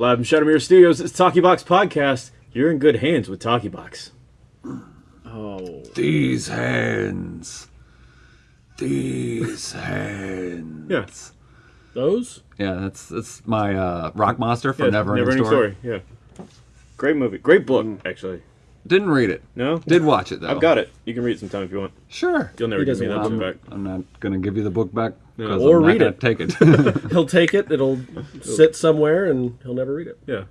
Live from Shadowmere Studios, it's Talkie Box Podcast. You're in good hands with Talkie Box. Oh, These hands. These hands. Yeah. those? Yeah, that's that's my uh, rock monster from Yeah, Never Ending Story. Story. Yeah. Great movie. Great book, actually. Didn't read it. No? Did watch it though. I've got it. You can read it sometime if you want. Sure. You'll never He give me that book back. I'm not gonna give you the book back. 'Cause Or I'm read it. Take it. He'll take it. It'll sit somewhere, and he'll never read it. Yeah.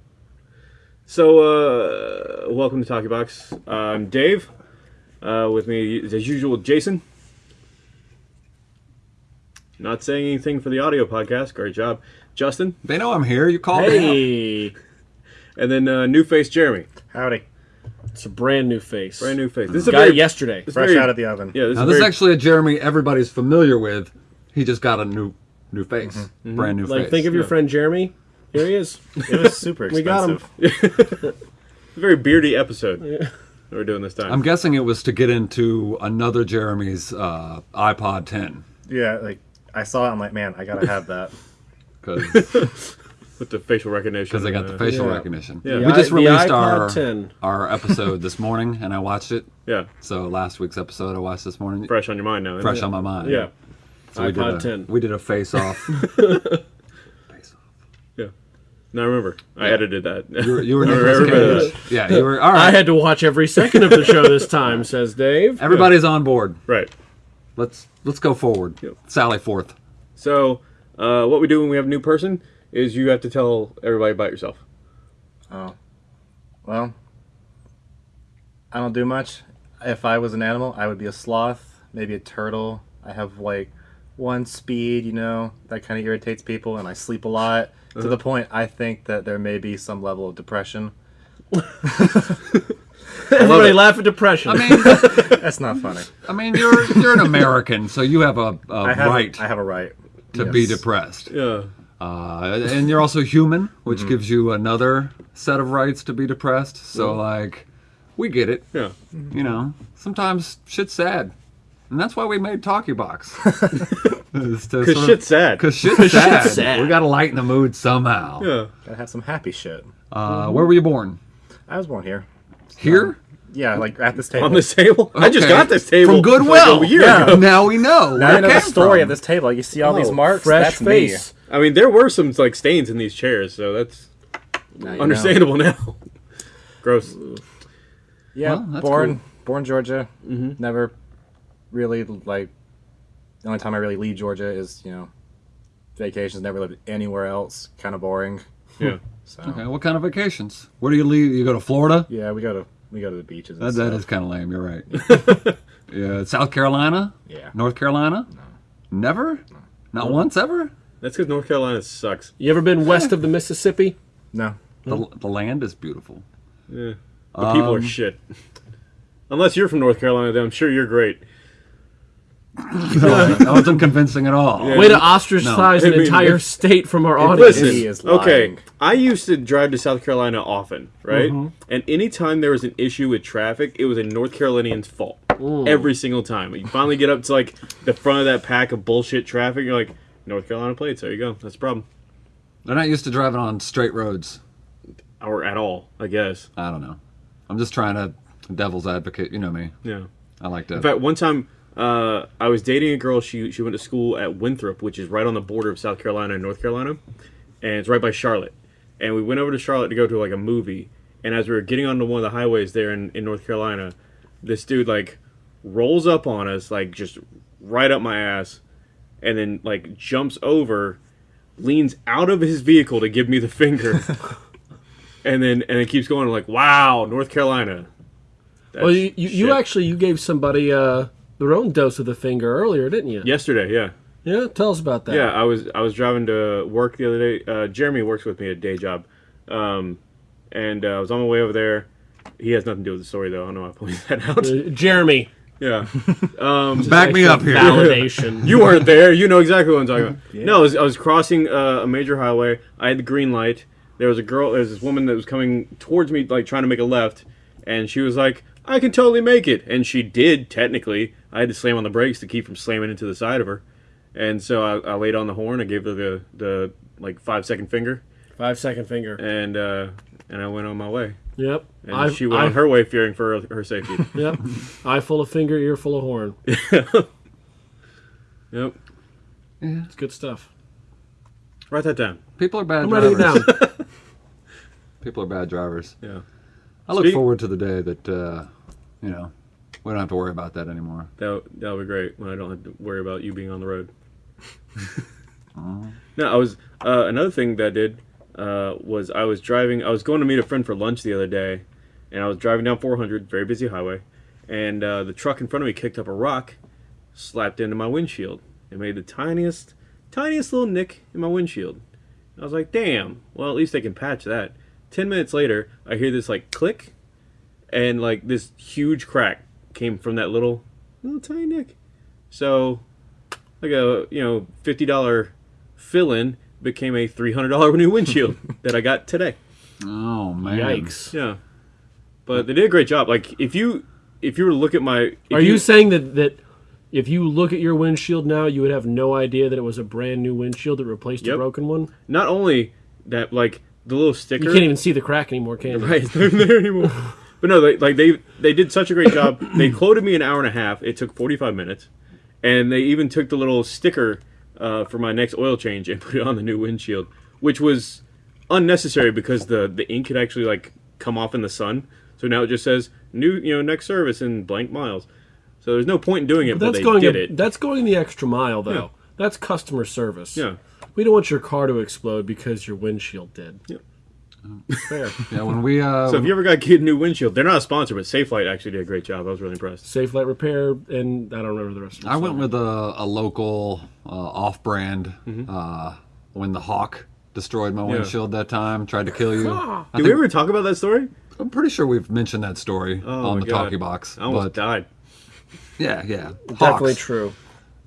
So, uh, welcome to Talkie Box. I'm Dave. Uh, with me, as usual, Jason. Not saying anything for the audio podcast. Great job. Justin. they know I'm here. You called me. Hey, And then uh, new face Jeremy. Howdy. it's a brand new face. Brand new face. This is a Got very, yesterday. Fresh very- out of the oven. Yeah, this Now is this is actually a Jeremy everybody's familiar with. He just got a new new face, brand new Like, face. think of your Yeah. friend Jeremy. Here he is. It was super expensive. We got him. a very beardy episode that we're doing this time. I'm guessing it was to get into another Jeremy's uh, iPhone 10 Yeah, like I saw it. I'm like, man, I gotta have that. because with the facial recognition. Because they got the uh, facial Yeah. recognition. Yeah. We just released our 10. our episode this morning, and I watched it. Yeah, So last week's episode I watched this morning, fresh on your mind now. fresh it? on my mind. Yeah, So we did a, 10. We did a face off. face off. yeah. Now I remember. I edited that. You were, you were I Nicolas remember Yeah, you were. All I had to watch every second of the show this time, says Dave. Everybody's on board. right. Let's let's go forward. Yep. Sally forth. So, uh, what we do when we have a new person is you have to tell everybody about yourself. Oh, well, I don't do much. If I was an animal, I would be a sloth, maybe a turtle. I have like one speed, you know, that kind of irritates people, and I sleep a lot to the point I think that there may be some level of depression. Everybody laugh at depression. I mean, That's not funny. I mean, you're you're an American, so you have a, a I have right I have a right. to be depressed. Yeah. Uh, and you're also human, which Mm-hmm. gives you another set of rights to be depressed. So, like, we get it. Yeah. You know, sometimes shit's sad. And that's why we made Talkie Box. Because shit's sad. Because shit's, sad. sad. We got to lighten the mood somehow. Yeah. Gotta have some happy shit. Uh, where were you born? I was born here. Here? Yeah, like at this table. On this table? I just got this table From Goodwill. Like a year Yeah. ago. now we know. now where you know the story from. of this table. You see all these Oh, marks. fresh That's face. I mean, there were some like stains in these chairs, so that's me. You understandable now. Gross. Yeah, Well, born cool. born Georgia. Never really like. The only time I really leave Georgia is you know, vacations. Never lived anywhere else. Kind of boring. Yeah. So Okay, what kind of vacations? Where do you leave? You go to Florida? yeah, we go to we go to the beaches. And That, stuff. that is kind of lame. You're right. yeah, South Carolina? Yeah. North Carolina? No. Never? Not once ever? That's because North Carolina sucks. you ever been west of the Mississippi? No. The, the land is beautiful. Yeah. The people are Um, shit. Unless you're from North Carolina, then I'm sure you're great. that wasn't convincing at all. Yeah. Way to ostracize No. an I mean, entire if- state from our audience. Listen, He is okay. I used to drive to South Carolina often, right? Mm-hmm. And anytime there was an issue with traffic, it was a North Carolinian's fault. Every single time. You finally get up to like the front of that pack of bullshit traffic, you're like, North Carolina plates. There you go. That's the problem. They're not used to driving on straight roads. Or at all, I guess. I don't know. I'm just trying to devil's advocate. You know me. Yeah. I like to. In fact, one time uh, I was dating a girl. She she went to school at Winthrop, which is right on the border of South Carolina and North Carolina, and it's right by Charlotte. And we went over to Charlotte to go to like a movie. And as we were getting onto one of the highways there in, in North Carolina, this dude like rolls up on us, like just right up my ass, and then like jumps over, leans out of his vehicle to give me the finger, and then and it keeps going like, "Wow, North Carolina." That's Well, you, you, you actually you gave somebody uh, their own dose of the finger earlier, didn't you? yesterday, yeah. Yeah, tell us about that. Yeah, I was I was driving to work the other day. Uh, Jeremy works with me at a day job, um, and uh, I was on my way over there. He has nothing to do with the story though. I don't know. I pointed that out. Uh, Jeremy, yeah, um, Back me up here. validation. you weren't there. You know exactly what I'm talking about. No, I was, I was crossing uh, a major highway. I had the green light. There was a girl. There was this woman that was coming towards me, like trying to make a left, and she was like, "I can totally make it," and she did. Technically, I had to slam on the brakes to keep from slamming into the side of her, and so I, I laid on the horn. I gave her the the like five second finger. Five second finger. and uh, and I went on my way. Yep. And I, she went I, on her way, fearing for her, her safety. Yep. Eye full of finger, ear full of horn. yep. Yeah. It's good stuff. Write that down. People are bad I'm writing it drivers. down. People are bad drivers. Yeah. I look Speak- forward to the day that uh, you know we don't have to worry about that anymore. That that would be great when I don't have to worry about you being on the road. No, I was uh, another thing that I did uh, was I was driving. I was going to meet a friend for lunch the other day, and I was driving down 400, very busy highway, and uh, the truck in front of me kicked up a rock, slapped into my windshield. It made the tiniest, tiniest little nick in my windshield. I was like, "Damn! Well, at least they can patch that." Ten minutes later, I hear this like click, and like this huge crack came from that little, little tiny nick. So, like a you know fifty dollar fill in became a three hundred dollar new windshield that I got today. Oh man! Yikes. Yeah, but they did a great job. Like if you if you were to look at my, Are you saying that that if you look at your windshield now, you would have no idea that it was a brand new windshield that replaced a broken one? not only that like the little sticker, You can't even see the crack anymore, can you? right it's not there anymore. But no, they, like they they did such a great job. They quoted me an hour and a half. It took forty five minutes, and they even took the little sticker uh, for my next oil change and put it on the new windshield, which was unnecessary because the the ink had actually like come off in the sun. So now it just says new, you know, next service in blank miles. So there's no point in doing it, but, That's they going did a- it. that's going the extra mile though. Yeah. That's customer service. Yeah. We don't want your car to explode because your windshield did. Yep. Fair. Yeah, when we uh, So if you ever got a new windshield, they're not a sponsor, but Safelite actually did a great job. I was really impressed. Safelite Repair, and I don't remember the rest of it. I went with a, a local uh, off-brand Mm-hmm. uh, when the Hawk destroyed my windshield that time, tried to kill you. I Did we ever talk about that story? I'm pretty sure we've mentioned that story Oh on the God. talkie box. I almost But died. yeah, yeah, Definitely true.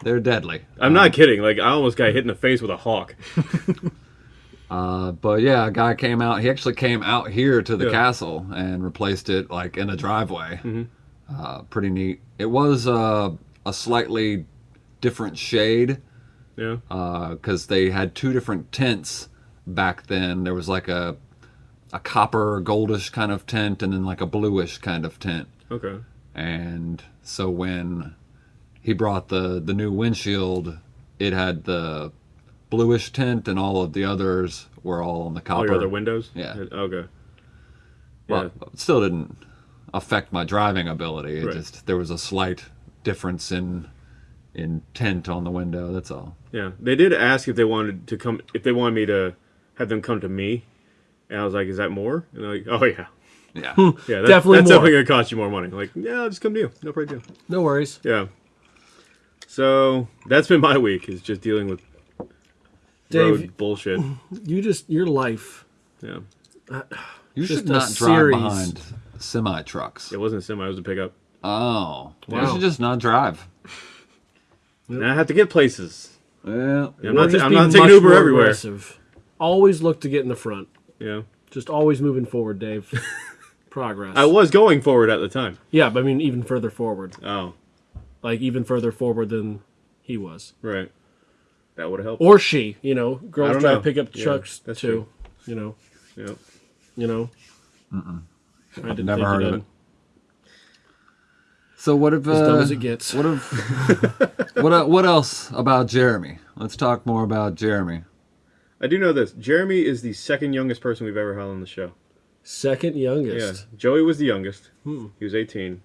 They're deadly. I'm not kidding. Like I almost got hit in the face with a hawk. Uh, but yeah, a guy came out. He actually came out here to the Yeah. castle and replaced it like in a driveway. Mm-hmm. Uh, pretty neat. It was uh, a slightly different shade Yeah. because they had two different tints back then. There was like a a copper goldish kind of tint and then like a bluish kind of tint. Okay. And so when he brought the the new windshield, it had the bluish tint, and all of the others were all on the copper. All your other windows. Yeah. Okay. Well, it still didn't affect my driving ability. It Right. just there was a slight difference in in tint on the window. That's all. Yeah. They did ask if they wanted to come, if they wanted me to have them come to me, and I was like, "Is that more?" And they're like, "Oh yeah, Yeah. yeah, that, Definitely That's more. definitely gonna cost you more money." Like, yeah, I'll just come to you. No big deal. No worries. Yeah. So that's been my week is just dealing with Dave, road bullshit. you just your life. Yeah. Uh, you Just should not drive series. behind semi trucks. It wasn't a semi. It was a pickup. Oh, you Wow. should just not drive. And I have to get places. Well, I'm not. just I'm not taking Uber more everywhere. aggressive. Always look to get in the front. Yeah. Just always moving forward, Dave. Progress. I was going forward at the time. yeah, but I mean even further forward. Oh, Like even further forward than he was. right. That would have helped. Or she, you know. I Girls don't drive know. pickup Yeah, trucks that's too. true. You know. Yeah. You know. I didn't Never heard of it. So what if As dumb uh, as it gets. what if what uh, what else about Jeremy? Let's talk more about Jeremy. I do know this. Jeremy is the second youngest person we've ever had on the show. Second youngest. Yeah. youngest. Joey was the youngest. Hmm. He was 18.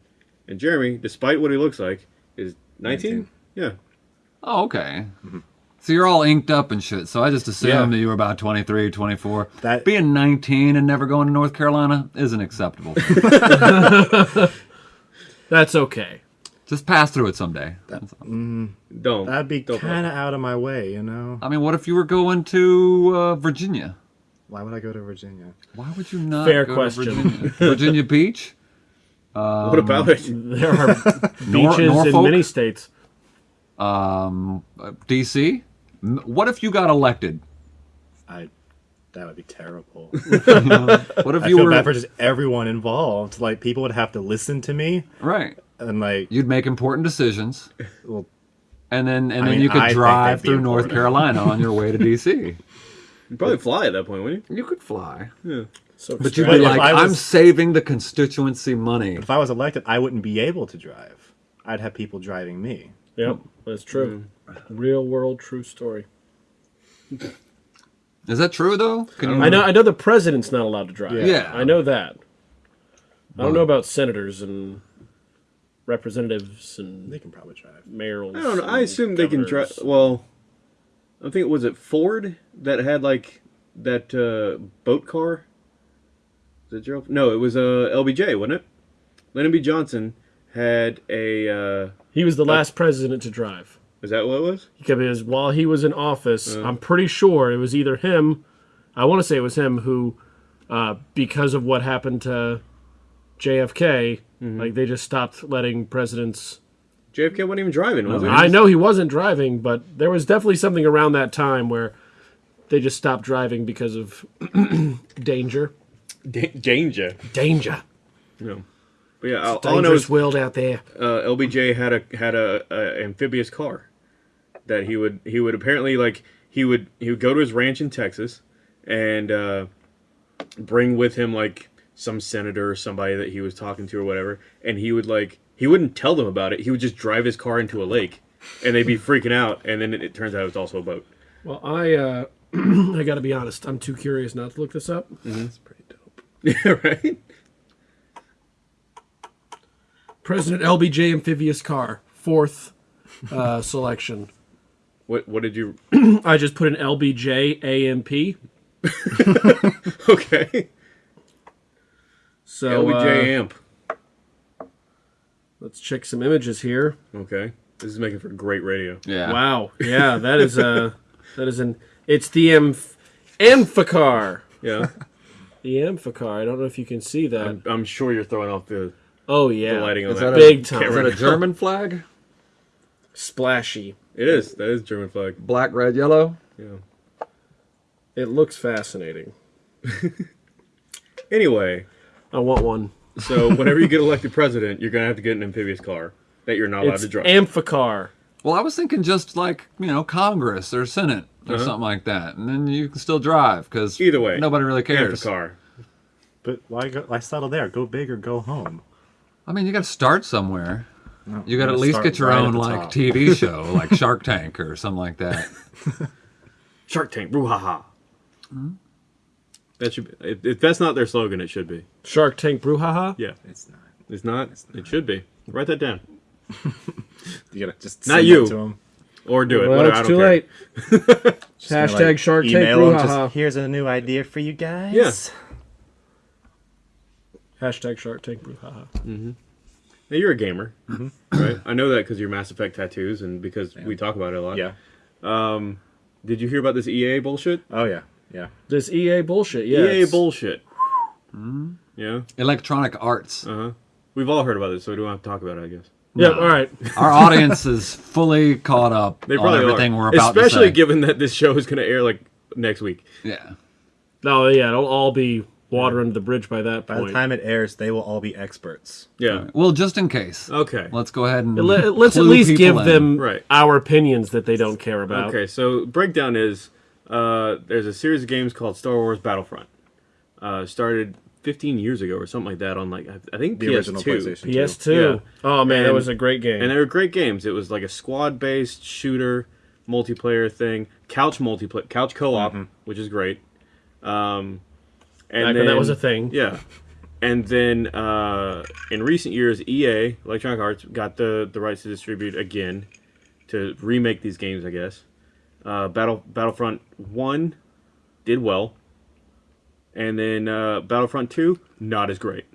And Jeremy, despite what he looks like, is 19? 19. Yeah. Oh, okay. So you're all inked up and shit. So I just assumed Yeah. that you were about 23, 24. That- Being 19 and never going to North Carolina isn't acceptable. That's okay. just pass through it someday. That's all. Don't. That'd be Don't- kind of out of my way, you know. I mean, what if you were going to uh, Virginia? Why would I go to Virginia? Why would you not Fair go question. to Virginia? Virginia Beach? What about it? There are Nor- beaches in many states. Um, DC? What if you got elected? I. That would be terrible. What if I you feel were bad for just everyone involved. Like people would have to listen to me, right? and like, You'd make important decisions, well, and then and I then mean, you could I drive that'd through North. Carolina on your way to DC. You'd probably fly at that point, wouldn't You You could fly, you? So but you'd be if like, I "I'm saving the constituency money." If I was elected, I wouldn't be able to drive. I'd have people driving me. Yep, that's true. Real world, true story. Is that true though? Can you? I know. I know the president's not allowed to drive. Yeah. I know that. I don't know about senators and representatives and They can probably drive. mayors. I don't know. I and assume they can drive. Well, I think was it Ford that had like that uh, boat car. Was it Gerald? No, it was uh, LBJ, wasn't it? Lyndon B. Johnson had a. Uh, He was the last president to drive. is that what it was? Because while he was in office, I'm pretty sure it was either him. I want to say it was him who, uh, because of what happened to JFK, like they just stopped letting presidents. JFK wasn't even driving, was he? I know he wasn't driving, but there was definitely something around that time where they just stopped driving because of danger. Da- danger. Danger. No. But yeah, all, all I know Dangerous is world out there. uh, LBJ had a had a, a amphibious car that he would he would apparently like he would he would go to his ranch in Texas and uh, bring with him like some senator or somebody that he was talking to or whatever, and he would like he wouldn't tell them about it. He would just drive his car into a lake, and they'd be freaking out. And then it, it turns out it was also a boat. Well, I uh, I got to be honest. I'm too curious not to look this up. That's pretty dope. Yeah, right. President LBJ amphibious car, fourth uh, selection. What what did you? I just put an LBJ AMP. Okay, So LBJ uh, amp. let's check some images here. Okay, this is making for great radio. Yeah. Wow, yeah, that is uh that is an it's the Amph- Amphicar. Yeah, The Amphicar. I don't know if you can see that. I'm, I'm sure you're throwing off the, oh yeah, the lighting on Is that. that big time. Is that a German flag? splashy. It is. That is German flag. Black, red, yellow. Yeah. It looks fascinating. Anyway, I want one. so whenever you get elected president, you're gonna have to get an amphibious car that you're not allowed It's to drive. Amphicar. Well, I was thinking just like you know Congress or Senate or Uh-huh. something like that, and then you can still drive because Either way, nobody really cares. Car, But why go? Why settle there? Go big or go home. I mean, you got to start somewhere. No, You got to at least get your right own like top. TV show, like Shark Tank or something like that. Shark Tank. Brouhaha. That should be. If, if that's not their slogan, it should be. Shark Tank Brouhaha. Yeah, It's not. it's not. It should be. Write that down You gotta just Not you. It to 'em. or do it. Well, Whatever, I it's too care. late. Just gonna, Hashtag Shark Tank just. Here's a new idea for you guys. Yeah. Hashtag Shark Tank Brouhaha. Mm-hmm. Now, you're a gamer, mm-hmm. right? I know that because your Mass Effect tattoos and because we talk about it a lot. Yeah. Um, did you hear about this EA bullshit? Oh yeah. Yeah. This EA bullshit. Yeah. EA it's- bullshit. Mm-hmm. Yeah. Electronic Arts. Uh huh. We've all heard about this, so we don't have to talk about it. I guess. Yeah. All right. Our audience is fully caught up They on everything are. we're about Especially to say. Especially given that this show is going to air like next week. yeah. No. Yeah. It'll all be water under the bridge by that By point. the time it airs, they will all be experts. Yeah. Well, just in case, Okay. let's go ahead and Let, us at least give in. them Right. our opinions that they don't care about. Okay. So breakdown is uh, there's a series of games called Star Wars Battlefront. Uh, started 15 years ago or something like that on like I I think The PS2. original PlayStation. PS2. Yeah. Oh man, that And- was a great game. And they were great games. It was like a squad-based shooter multiplayer thing, couch multiplayer, couch co-op, which is great. Um, and Back when that was a thing. Yeah. And then uh, in recent years, EA, Electronic Arts, got the, the rights to distribute again to remake these games, I guess. Uh, Battle Battlefront 1 did well. And then uh, Battlefront 2, not as great.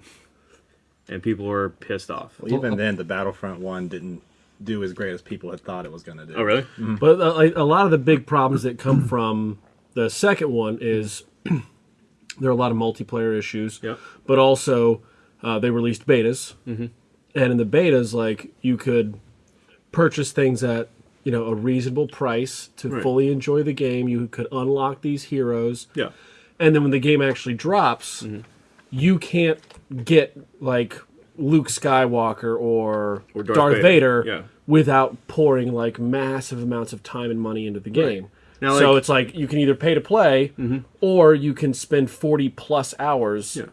And people were pissed off. Well, even then, the Battlefront one didn't do as great as people had thought it was going to do. Oh, really? But uh, like, a lot of the big problems that come from the second one is there are a lot of multiplayer issues. Yep. But also, uh, they released betas, mm-hmm. and in the betas, like you could purchase things at you know a reasonable price to Right. fully enjoy the game. You could unlock these heroes, Yeah. And then when the game actually drops, Mm-hmm. you can't get like Luke Skywalker or, Or Darth Darth, Vader, Vader, yeah. without pouring like massive amounts of time and money into the game. Now, so like- it's like you can either pay to play, or you can spend forty plus hours Yeah.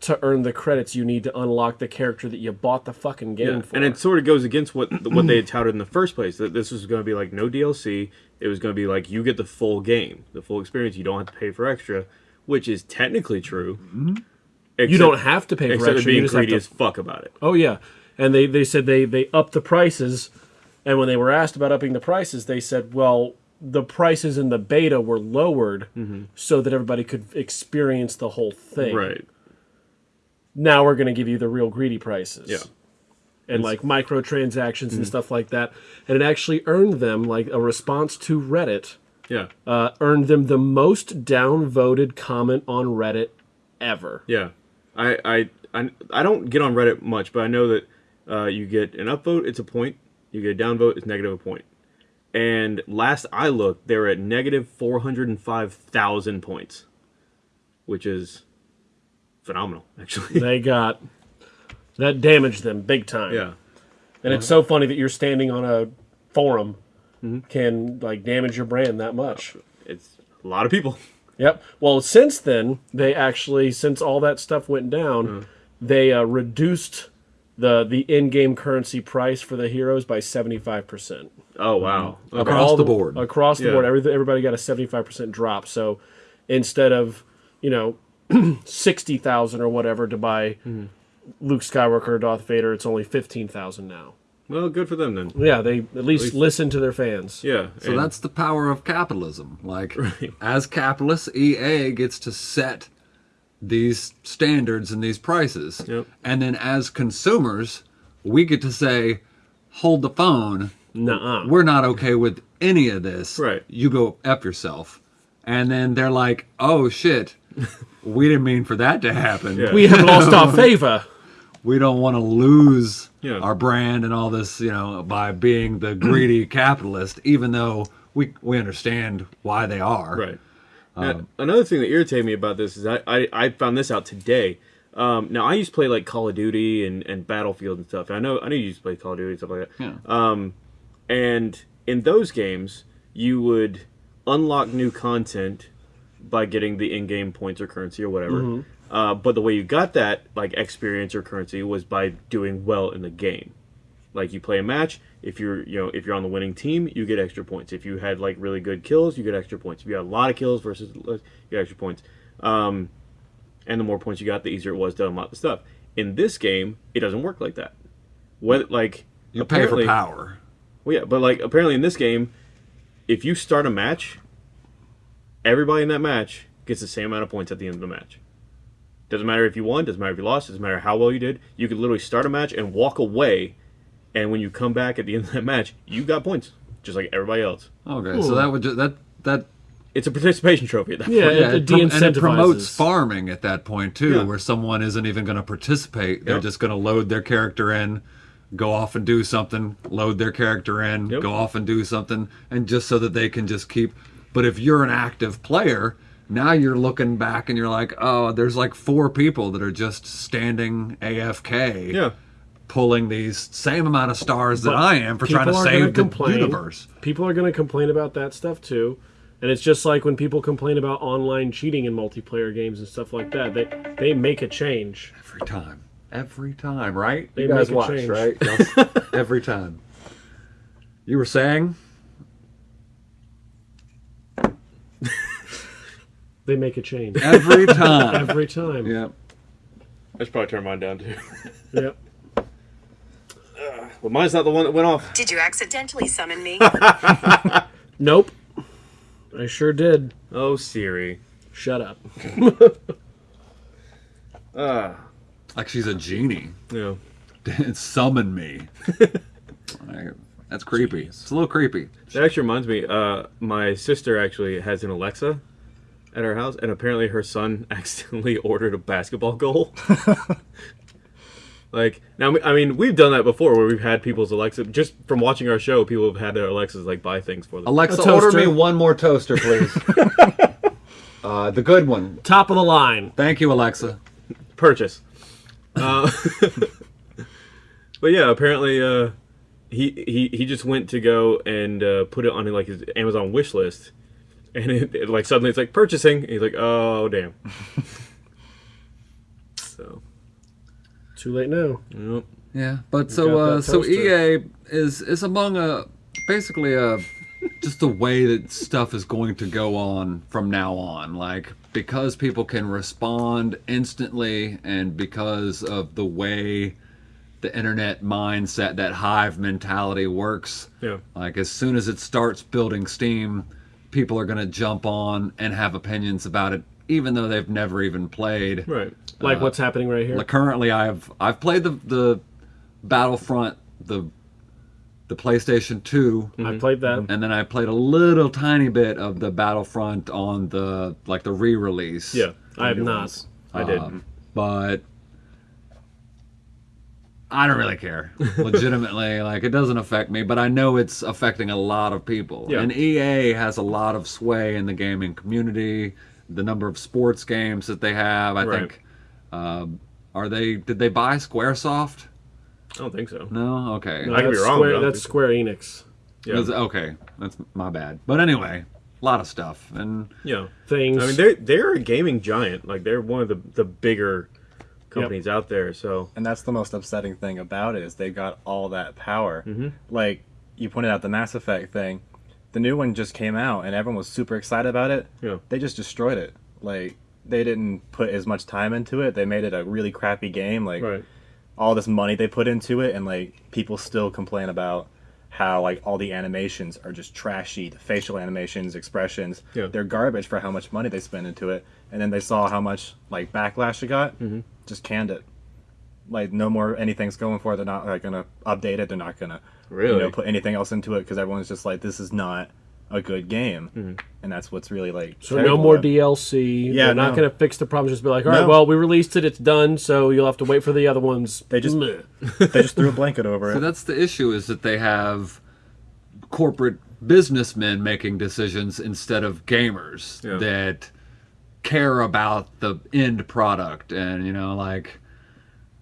to earn the credits you need to unlock the character that you bought the fucking game Yeah, for. and it sort of goes against what what they had touted in the first place. That this was going to be like no DLC. It was going to be like you get the full game, the full experience. You don't have to pay for extra, which is technically true. Mm-hmm. Except, you don't have to pay for extra. You being just have greedy to as fuck about it. Oh yeah, and they they said they they upped the prices, and when they were asked about upping the prices, they said, well, the prices in the beta were lowered mm-hmm. so that everybody could experience the whole thing. Right. Now we're going to give you the real greedy prices. Yeah. And like microtransactions and mm-hmm. stuff like that, and it actually earned them like a response to Reddit. Yeah. Uh, earned them the most downvoted comment on Reddit ever. Yeah. I, I I I don't get on Reddit much, but I know that uh, you get an upvote, it's a point. You get a downvote, it's negative a point. And last I looked, they were at negative four hundred and five thousand points, which is phenomenal, actually. They got that damaged them big time. yeah. And it's so funny that you're standing on a forum Mm-hmm. can like damage your brand that much. It's a lot of people. Yep. Well, since then, they actually, since all that stuff went down, mm. they uh, reduced the the in-game currency price for the heroes by seventy five percent Oh wow. Mm-hmm. Okay. Across the board. Across the Yeah. board, every, everybody got a seventy five percent drop. So instead of you know sixty thousand or whatever to buy mm-hmm. Luke Skywalker or Darth Vader, it's only fifteen thousand now. Well, good for them then. Yeah, they at least, least- listen to their fans. Yeah. So and- that's the power of capitalism. Like, as capitalists, EA gets to set these standards and these prices. Yep. And then as consumers, we get to say, hold the phone. Nuh-uh. We're not okay with any of this. Right. You go F yourself. And then they're like, oh shit, we didn't mean for that to happen. Yeah. We have lost our favor. We don't want to lose Yeah. our brand and all this, you know, by being the greedy capitalist, even though we, we understand why they are. Right. Now, another thing that irritated me about this is I, I, I found this out today. Um, now I used to play like Call of Duty and, and Battlefield and stuff. I know I know you used to play Call of Duty and stuff like that. Yeah. Um, and in those games, you would unlock new content by getting the in-game points or currency or whatever. Uh, but the way you got that like experience or currency was by doing well in the game. Like you play a match, if you're you know if you're on the winning team, you get extra points. If you had like really good kills, you get extra points. If you had a lot of kills versus less, you get extra points. Um, and the more points you got, the easier it was to unlock the stuff. In this game, it doesn't work like that. What like You pay for apparently- power. well, yeah, but like apparently in this game, if you start a match, everybody in that match gets the same amount of points at the end of the match. Doesn't matter if you won, doesn't matter if you lost, doesn't matter how well you did. You could literally start a match and walk away, and when you come back at the end of that match, you got points, just like everybody else. Okay, so that would ju- that that It's a participation trophy at that Yeah, point. it, it prom- and it promotes farming at that point too, Yeah. where someone isn't even going to participate. They're Yep. just going to load their character in, go off and do something, load their character in, Yep. go off and do something, and just so that they can just keep. But if you're an active player, now you're looking back and you're like, oh, there's like four people that are just standing AFK, Yeah. pulling these same amount of stars that But I am for trying to people are gonna save the complain. universe. People are going to complain about that stuff too. And it's just like when people complain about online cheating in multiplayer games and stuff like that. They they make a change. Every time. Every time, right? They you guys make a watch, change. right? Every time. You were saying? They make a change Every time. every time. yeah. I should probably turn mine down too. Yep. but mine's not the one that went off. Did you accidentally summon me? Nope. I sure did. Oh Siri. Shut up. Like she's a genie. Yeah. Summon me. Like, That's creepy. It's a little creepy. That actually reminds me. Uh, my sister actually has an Alexa at her house, and apparently her son accidentally ordered a basketball goal. like now, I mean, we've done that before, where we've had people's Alexa. Just from watching our show, people have had their Alexas like buy things for them. Alexa, A order me one more toaster, please. uh, the good one. Top of the line. Thank you, Alexa. Purchase. Uh, but yeah, apparently, uh, he he he just went to go and uh, put it on like his Amazon wish list, and it, it, like suddenly it's like purchasing. And he's like, oh damn. so Too late now. yep. Yeah, but got so uh, so. EA is is among a basically a just the way that stuff is going to go on from now on. Like because people can respond instantly, and because of the way the internet mindset, that hive mentality works. Yeah. Like as soon as it starts building steam, people are going to jump on and have opinions about it, even though they've never even played. Right. Like uh, what's happening right here. Like currently, I've I've played the the Battlefront the the PlayStation 2 I mm-hmm. played that. Mm-hmm. and then I played a little tiny bit of the Battlefront on the like the re-release. Yeah. I have not. ones. I did. Um, but I don't really care. Legitimately, like it doesn't affect me, but I know it's affecting a lot of people. Yeah. And EA has a lot of sway in the gaming community. The number of sports games that they have, I Right. think. Um, are they? Did they buy SquareSoft? I don't think so. No. Okay. No, I could be that's wrong, Square, but I don't that's think- Square Enix. Yeah. Is- Okay, that's my bad. But anyway, a lot of stuff, and Yeah. Things. I mean, they're they're a gaming giant. Like they're one of the the bigger companies out there. So And that's the most upsetting thing about it is they got all that power. Mm-hmm. Like you pointed out the Mass Effect thing, the new one just came out and everyone was super excited about it. Yeah. They just destroyed it. Like they didn't put as much time into it. They made it a really crappy game. Like right. all this money they put into it, and like people still complain about how like all the animations are just trashy. The facial animations, expressions, Yeah. they're garbage for how much money they spent into it. And then they saw how much like backlash it got, Mm-hmm. Just canned it. Like no more anything's going for it. They're not like gonna update it. They're not gonna you Really? know put anything else into it because everyone's just like this is not a good game, Mm-hmm. and that's what's really like. so no more about. DLC. Yeah, They're not going to fix the problems. Just be like, all right, No. well, we released it. It's done. So you'll have to wait for the other ones. They just- they just threw a blanket over so it. that's the issue: is that they have corporate businessmen making decisions instead of gamers Yeah. that care about the end product, and you know, like,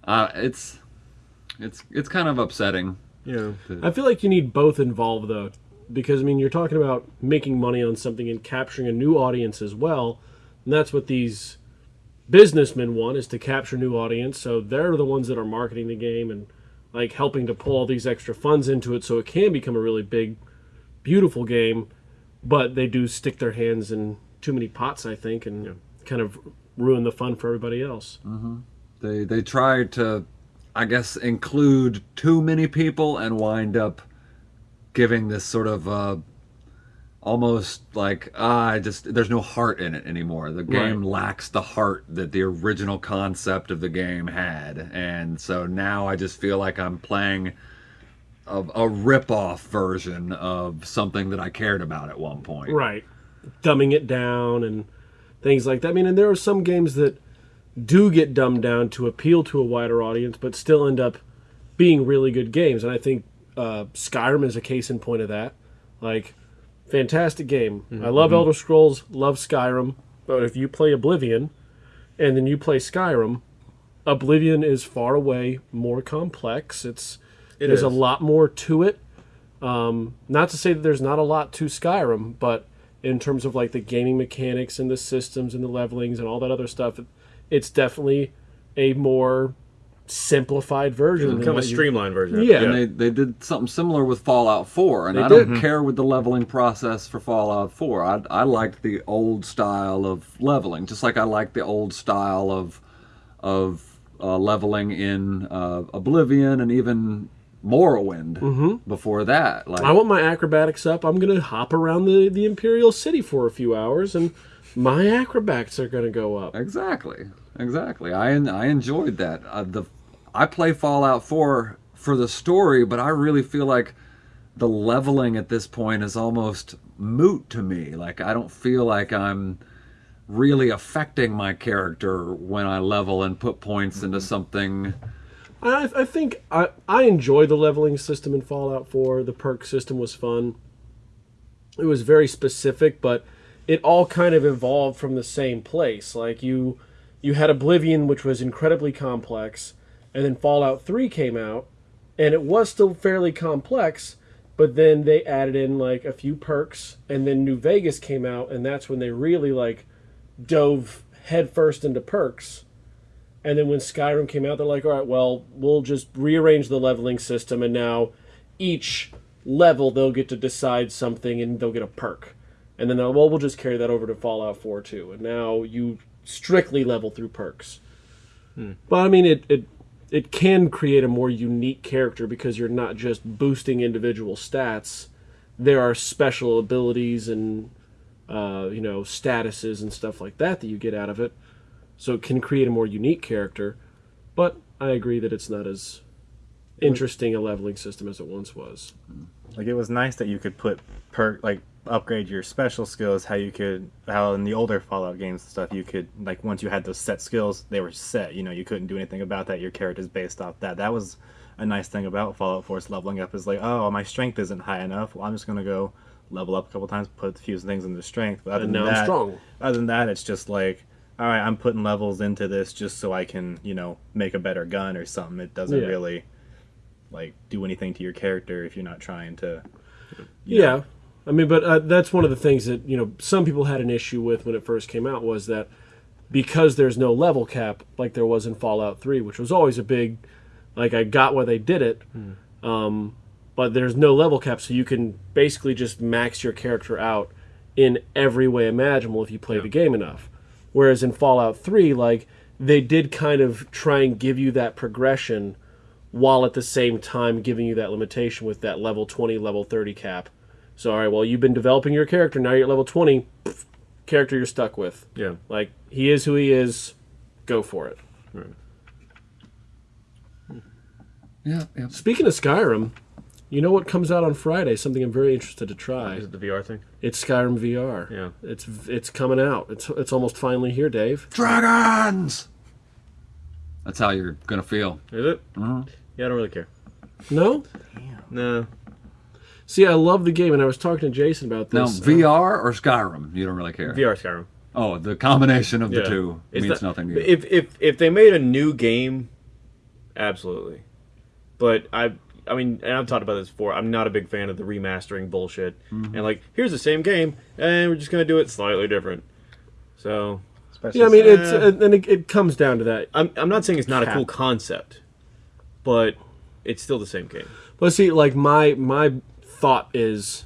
uh, it's it's it's kind of upsetting. Yeah. I feel like you need both involved though, because I mean you're talking about making money on something and capturing a new audience as well, and that's what these businessmen want is to capture new audience. So they're the ones that are marketing the game and like helping to pull all these extra funds into it, so it can become a really big, beautiful game. But they do stick their hands in too many pots, I think, and kind of ruin the fun for everybody else. They they try to, I guess, include too many people and wind up giving this sort of uh, almost like ah, I just there's no heart in it anymore. The game Right. lacks the heart that the original concept of the game had, and so now I just feel like I'm playing. A, a rip-off version of something that I cared about at one point. Right. Dumbing it down and things like that. I mean, and there are some games that do get dumbed down to appeal to a wider audience, but still end up being really good games. And I think uh, Skyrim is a case in point of that. Like, fantastic game. I love Elder Scrolls, love Skyrim, but if you play Oblivion and then you play Skyrim, Oblivion is far away more complex. It's It there's a lot more to it. Um, not to say that there's not a lot to Skyrim, but in terms of like the gaming mechanics and the systems and the levelings and all that other stuff, it's definitely a more simplified version. than Kind of a what you- streamlined version. Yeah. And they, they did something similar with Fallout 4, and They I don't did. care with the leveling process for Fallout 4. I, I liked the old style of leveling, just like I like the old style of of uh, leveling in uh, Oblivion and even Morrowind before that. Like I want my acrobatics up. I'm gonna hop around the, the Imperial City for a few hours, and my acrobats are gonna go up. Exactly, exactly. I I enjoyed that. Uh, the I play Fallout 4 for the story, but I really feel like the leveling at this point is almost moot to me. Like I don't feel like I'm really affecting my character when I level and put points into something. I, I think I, I enjoy the leveling system in Fallout 4. The perk system was fun. It was very specific, but it all kind of evolved from the same place. Like you you had Oblivion, which was incredibly complex, and then Fallout 3 came out, and it was still fairly complex, but then they added in like a few perks, and then New Vegas came out, and that's when they really like dove headfirst into perks. And then when Skyrim came out, they're like, all right, well, we'll just rearrange the leveling system, and now each level they'll get to decide something and they'll get a perk. And then, well, we'll just carry that over to Fallout 4 too. And now you strictly level through perks. But I mean, it, it it can create a more unique character because you're not just boosting individual stats. There are special abilities and uh, you know statuses and stuff like that that you get out of it. So it can create a more unique character. But I agree that it's not as interesting a leveling system as it once was. Like it was nice that you could put perk like upgrade your special skills. How you could how in the older Fallout games and stuff you could like once you had those set skills they were set. You know you couldn't do anything about that. Your character's based off that. That was a nice thing about Fallout 4's leveling up is like oh my strength isn't high enough. Well I'm just gonna go level up a couple times, put a few things into strength. But other And than now I'm that, strong. Other than that, it's just like all right, I'm putting levels into this just so I can you know make a better gun or something. It doesn't Yeah. really like do anything to your character if you're not trying to. you Yeah. know. I mean, but uh, that's one of the things that, you know, some people had an issue with when it first came out was that because there's no level cap like there was in Fallout 3, which was always a big, like, I got why they did it, um, but there's no level cap, so you can basically just max your character out in every way imaginable if you play the game enough. Whereas in Fallout 3, like, they did kind of try and give you that progression while at the same time giving you that limitation with that level 20, level 30 cap. So, all right, well, you've been developing your character. Now you're at level 20. pff, character you're stuck with. Yeah. Like, he is who he is. Go for it. Yeah, yeah. Speaking of Skyrim, you know what comes out on Friday? Something I'm very interested to try. Is it the VR thing? It's Skyrim VR. Yeah. It's it's coming out. It's it's almost finally here, Dave. Dragons. That's how you're gonna feel. Is it? Yeah, I don't really care. No? No. See, I love the game, and I was talking to Jason about this. uh, VR or Skyrim? You don't really care. VR Skyrim. Oh, the combination of the Yeah. two It's means not- nothing to you. If if if they made a new game, absolutely. But I I mean, and I've talked about this before. I'm not a big fan of the remastering bullshit. Mm-hmm. And like, here's the same game, and we're just gonna do it slightly different. So Especially yeah, I mean, it's Uh, uh, and it, it comes down to that. I'm I'm not saying it's not a cool concept, but it's still the same game. But see, like my my thought is,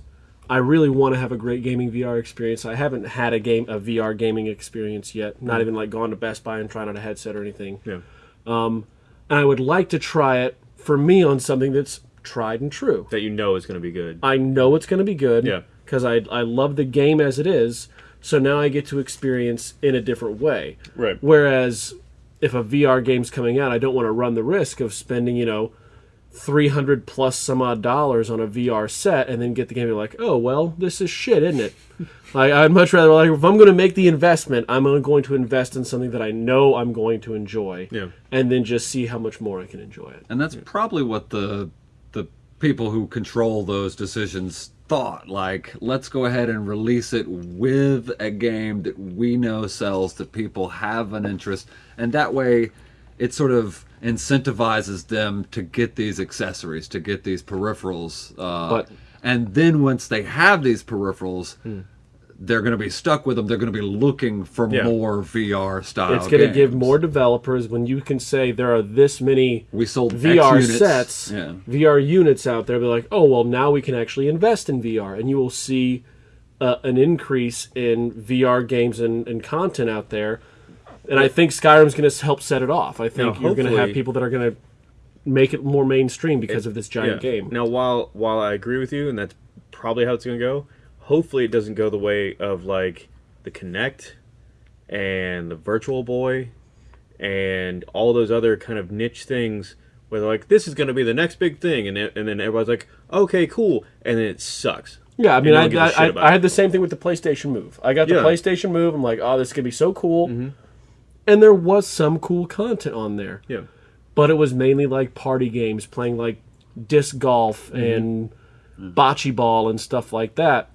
I really want to have a great gaming VR experience. I haven't had a game a VR gaming experience yet. Not even like gone to Best Buy and trying out a headset or anything. Yeah. Um, and I would like to try it for me on something that's tried and true. That you know is gonna be good. I know it's going to be good. Yeah. Because I I love the game as it is. So now I get to experience in a different way. Right. Whereas if a VR game's coming out, I don't want to run the risk of spending, you know, 300 plus some odd dollars on a VR set and then get the game and be like, oh, well, this is shit, isn't it? like, I'd much rather, like, if I'm going to make the investment, I'm going to invest in something that I know I'm going to enjoy. Yeah. And then just see how much more I can enjoy it. And that's probably what the the people who control those decisions thought. Like, let's go ahead and release it with a game that we know sells, that people have an interest, and that way, it sort of incentivizes them to get these accessories, to get these peripherals. Uh, But- and then once they have these peripherals. They're going to be stuck with them. They're going to be looking for Yeah. more VR style. It's going to give more developers when you can say there are this many We sold VR sets, Yeah. VR units out there. Be like, oh well, now we can actually invest in VR, and you will see uh, an increase in VR games and, and content out there. And I think Skyrim's going to help set it off. I think Now, you're going to have people that are going to make it more mainstream because of this giant Yeah. game. Now, while while I agree with you, and that's probably how it's going to go, hopefully it doesn't go the way of like the Kinect and the Virtual Boy and all those other kind of niche things where they're like, this is going to be the next big thing, and it, and then everybody's like, okay, cool, and then it sucks. Yeah, I mean, I, one gives a I, I, I had the same thing with the PlayStation Move. I got the Yeah. PlayStation Move. I'm like, oh, this is going to be so cool. Mm-hmm. And there was some cool content on there. Yeah. but it was mainly like party games, playing like disc golf Mm-hmm. and bocce ball and stuff like that.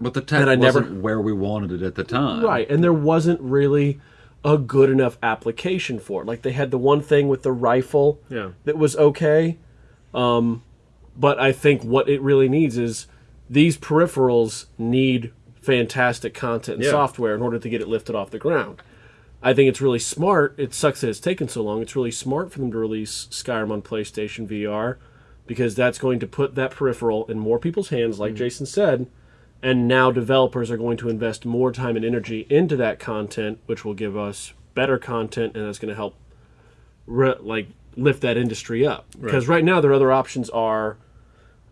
But the tech And I never- wasn't where we wanted it at the time. Right, and there wasn't really a good enough application for it. Like they had the one thing with the rifle Yeah. that was okay, um, But I think what it really needs is these peripherals need fantastic content and Yeah. software in order to get it lifted off the ground. I think it's really smart. It sucks that it's taken so long. It's really smart for them to release Skyrim on PlayStation VR because that's going to put that peripheral in more people's hands, like mm-hmm. Jason said. And now developers are going to invest more time and energy into that content, which will give us better content, and that's going to help like lift that industry up. Because right now, their other options are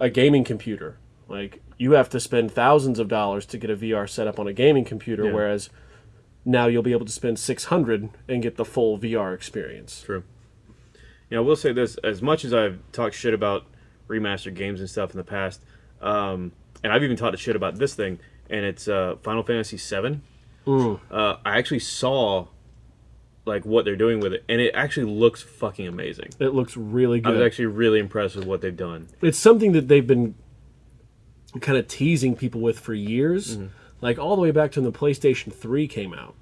a gaming computer. Like you have to spend thousands of dollars to get a VR set up on a gaming computer, Yeah. whereas now you'll be able to spend six hundred and get the full VR experience. True. Yeah, I will say this: as much as I've talked shit about remastered games and stuff in the past, um, and I've even talked shit about this thing, and it's uh, Final Fantasy VII. Uh, I actually saw like what they're doing with it, and it actually looks fucking amazing. It looks really good. I was actually really impressed with what they've done. it's something that they've been kind of teasing people with for years, like all the way back to when the PlayStation 3 came out.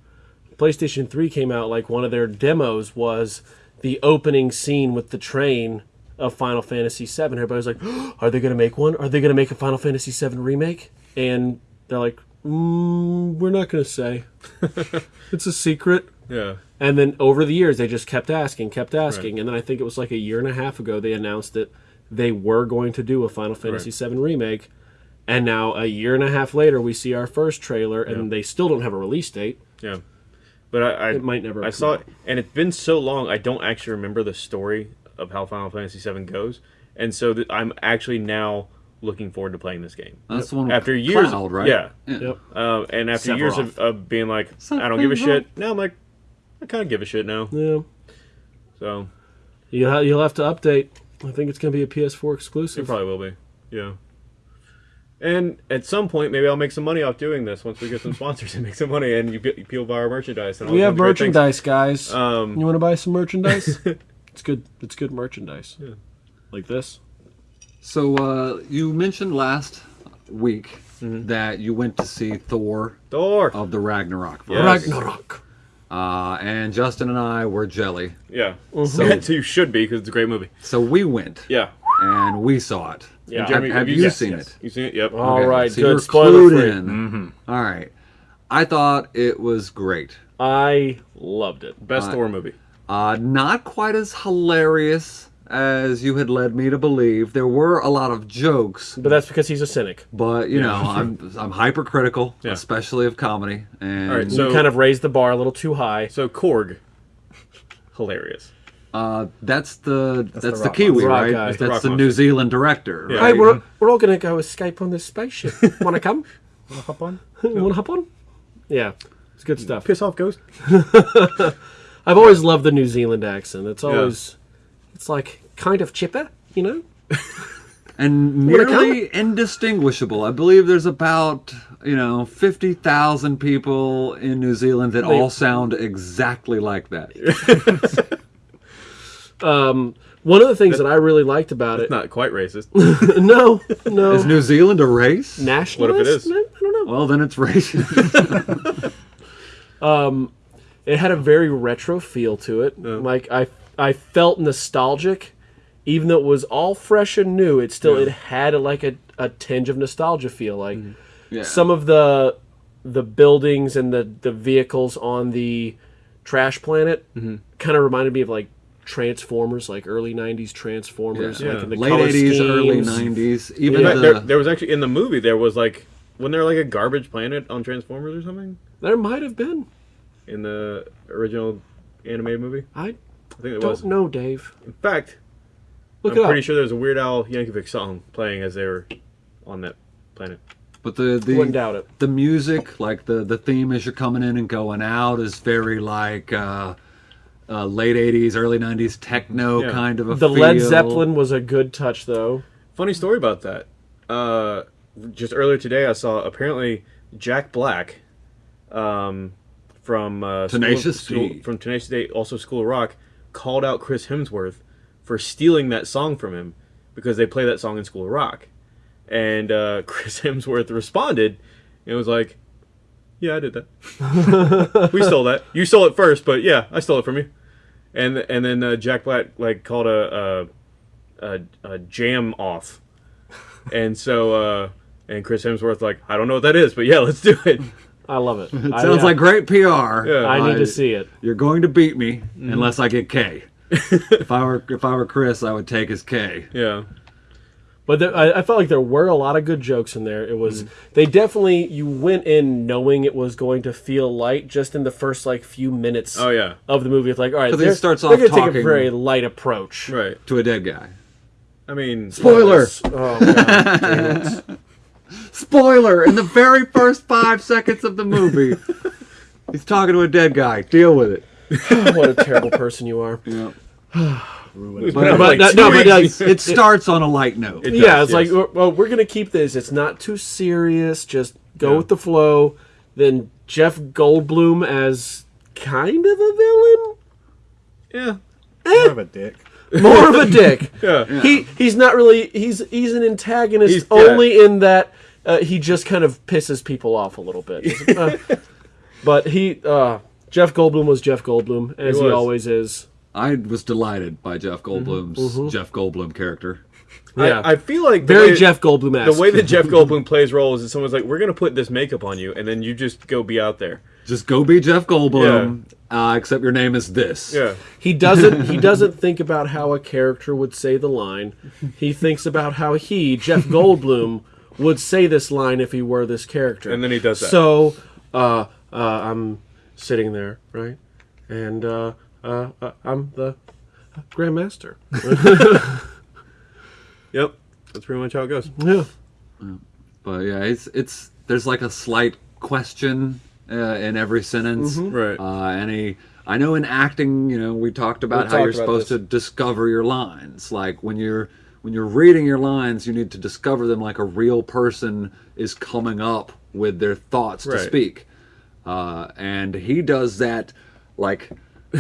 PlayStation 3 came out like one of their demos was the opening scene with the train of Final Fantasy 7. Everybody's like, "Are they going to make one? Are they going to make a Final Fantasy 7 remake?" And they're like, mm, "We're not going to say. it's a secret." Yeah, And then over the years, they just kept asking, kept asking, and then I think it was like a year and a half ago they announced that they were going to do a Final Fantasy VII remake. And now a year and a half later, we see our first trailer, and they still don't have a release date. yeah. But I, I It might never I saw out. it, and it's been so long. I don't actually remember the story of how Final Fantasy VII goes, and so th- I'm actually now looking forward to playing this game. That's the one After years, Cloud, right? Yeah, Yep. Um, and after years of, of being like, I don't give a shit. Now I'm like, I kind of give a shit now. Yeah. So You'll, ha- you'll have to update. I think it's going to be a PS4 exclusive. it exclusive. probably will be. Yeah. And at some point, maybe I'll make some money off doing this once we get some sponsors and make some money, and you, be- people buy our merchandise. And all we have merchandise, guys. Um, you want to buy some merchandise? it's good. It's good merchandise. Yeah. Like this. So uh, you mentioned last week Mm-hmm. that you went to see Thor Thor. of the Ragnarok. Yes. Ragnarok. Uh, and Justin and I were jelly. Yeah. So, So you should be because it's a great movie. so we went Yeah. and we saw it. Yeah. And Have, Jeremy, have you yes, seen yes. it? You seen it? Yep. All Okay, right, so good. you're Spoiler clued free. in. All right. I thought it was great. I loved it. Best Thor movie. Uh, not quite as hilarious as you had led me to believe. There were a lot of jokes, But that's because he's a cynic. but you know, I'm I'm hypercritical, Yeah. especially of comedy. And All right, so- you kind of raised the bar a little too high. So Korg, hilarious. Uh, that's the that's, the the, Kiwi, monster. Right? guy. That's The the. New Zealand director. Yeah. right? Hey, we're, we're all gonna go escape on this spaceship. Wanna come? Wanna hop on? Wanna hop on? Yeah, it's good stuff. Piss off, Ghost. I've always loved the New Zealand accent. It's always, it's like kind of chipper, you know. and nearly indistinguishable. I believe there's about you know fifty thousand people in New Zealand that They- all sound exactly like that. Um, one of the things that I really liked about it, It's Not quite racist. no, no, Is New Zealand a race? nationalist. What if it is? I don't know. Well, then it's racist. Um, it had a very retro feel to it. Like I, I felt nostalgic, even though it was all fresh and new. It still it had a, like a, a tinge of nostalgia feel. Like mm-hmm. yeah. some of the the buildings and the the vehicles on the trash planet mm-hmm. kind of reminded me of like Transformers, like early '90s Transformers, Yeah. like in the late color '80s, early '90s. Even Yeah. the there, there was actually in the movie there was like wasn't there like a garbage planet on Transformers or something There might have been. in the original animated movie? I I think it don't was. know, Dave. In fact, Look I'm it up. pretty sure there was a Weird Al Yankovic song playing as they were on that planet. but the Wouldn't the doubt it. the music, like the the theme as you're coming in and going out, is very like uh, uh, late '80s, early '90s techno Yeah. kind of a The Led. Zeppelin was a good touch, though. Funny story about that. Uh, just earlier today, I saw apparently Jack Black, um, from uh, Tenacious School- D. from Tenacious D, also School of Rock, called out Chris Hemsworth for stealing that song from him because they play that song in School of Rock, and uh, Chris Hemsworth responded and was like, "Yeah, I did that. we stole that. You stole it first, but yeah, I stole it from you." And and then uh, Jack Black like called a, a, a, a jam off and so uh, and Chris Hemsworth like I don't know what that is, but yeah, let's do it. I love it. It sounds like great PR. Yeah. I need Uh, to see it. You're going to beat me unless I get K. if I were if I were Chris, I would take his K. Yeah, But there, I, I felt like there were a lot of good jokes in there. It was Mm-hmm. they definitely you went in knowing it was going to feel light just in the first like few minutes oh yeah, of the movie. It's like all right, he they're, starts they're off gonna take a talking- very light approach. right. To a dead guy. I mean, Spoiler! Oh god. Spoiler! In the very first five seconds of the movie, he's talking to a dead guy. Deal with it. what a terrible person you are. Yeah. But, But like, no, but like, It starts on a light note. It yeah, does, it's like yes. well, well, we're gonna keep this. It's not too serious. Just go Yeah. with the flow. Then Jeff Goldblum as kind of a villain, yeah, More of a dick. more of a dick. yeah, He he's not really he's he's an antagonist He's- yeah. only in that uh, he just kind of pisses people off a little bit. Uh, but he uh, Jeff Goldblum was Jeff Goldblum as he, was. always is. I was delighted by Jeff Goldblum's Jeff Goldblum character. Yeah, I, I feel like the very way- Jeff Goldblum. The way that Jeff Goldblum plays roles is someone's like, "We're gonna put this makeup on you," and then you just go be out there. Just go be Jeff Goldblum, uh, except your name is this. Yeah, he doesn't he doesn't think about how a character would say the line. He thinks about how he Jeff Goldblum would say this line if he were this character. And then he does that. So uh, uh, I'm sitting there, right, and uh, uh, I'm the Grandmaster. yep. That's pretty much how it goes. yeah. But yeah, it's it's there's like a slight question uh, in every sentence. Right. Uh, and he, I know in acting, you know, we talked about We how you're about supposed this. to discover your lines. Like when you're when you're reading your lines, you need to discover them like a real person is coming up with their thoughts to speak. Uh, and he does that like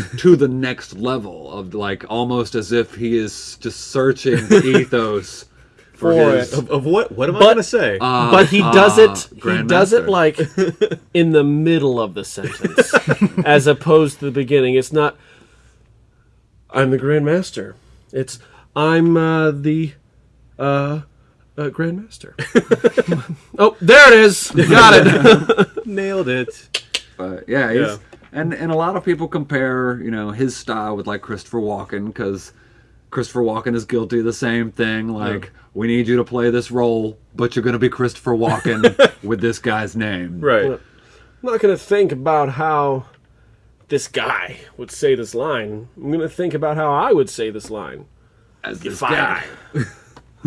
to the next level of like almost as if he is just searching the ethos for, For his. Of, of what? What am I gonna say? uh, but he does uh, it. He does it like in the middle of the sentence, as opposed to the beginning. It's not. I'm the Grandmaster. It's I'm uh, the uh, uh, Grandmaster. oh, there it is. Got it. Nailed it. But yeah, he's, Yeah. And and a lot of people compare you know his style with like Christopher Walken because Christopher Walken is guilty of the same thing. Like we need you to play this role, but you're going to be Christopher Walken with this guy's name. Right. I'm not gonna think about how this guy would say this line. I'm gonna think about how I would say this line. As this guy.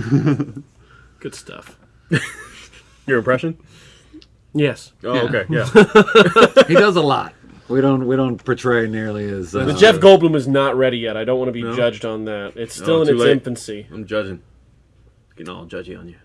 Good stuff. Your impression? Yes. Oh, Yeah. okay. Yeah. He does a lot. We don't we don't portray nearly as uh, But Jeff Goldblum is not ready yet. I don't want to be No? judged on that. It's still Oh, in too its late. infancy. I'm judging. Getting all judgy on you.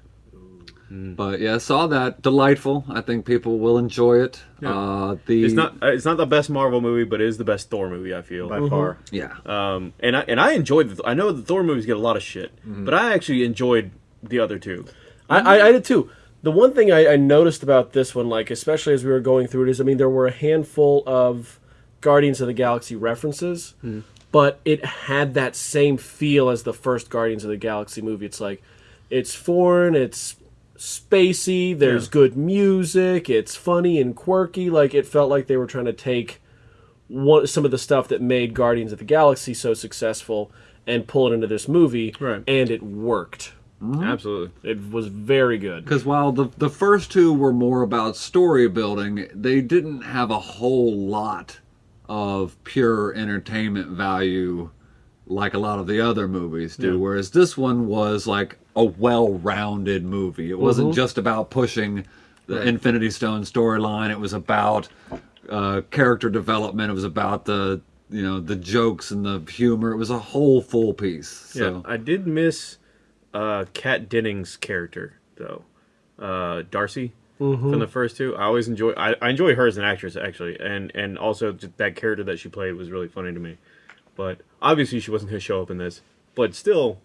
But yeah, saw that delightful. I think people will enjoy it. Yeah. Uh, the It's not. uh, It's not the best Marvel movie, but it is the best Thor movie. I feel. by far. yeah. Um, and I and I enjoyed. The, I know the Thor movies get a lot of shit, but I actually enjoyed the other two. I, I, I did too. The one thing I, I noticed about this one, like especially as we were going through it, is I mean there were a handful of Guardians of the Galaxy references, hmm. but it had that same feel as the first Guardians of the Galaxy movie. It's like it's foreign, it's spacey, there's Yeah. good music, it's funny and quirky. Like it felt like they were trying to take one some of the stuff that made Guardians of the Galaxy so successful and pull it into this movie, Right. and it worked. Absolutely. It was very good. Because while the the first two were more about story building, they didn't have a whole lot of pure entertainment value like a lot of the other movies do. Yeah. Whereas this one was like a well-rounded movie. It wasn't just about pushing the Infinity Stone storyline. It was about uh, character development. It was about the you know the jokes and the humor. It was a whole full piece. So Yeah, I did miss uh, Kat Dennings' character though, uh, Darcy from the first two. I always enjoy. I, I enjoy her as an actress actually, and and also that character that she played was really funny to me. But obviously, she wasn't going to show up in this. But still,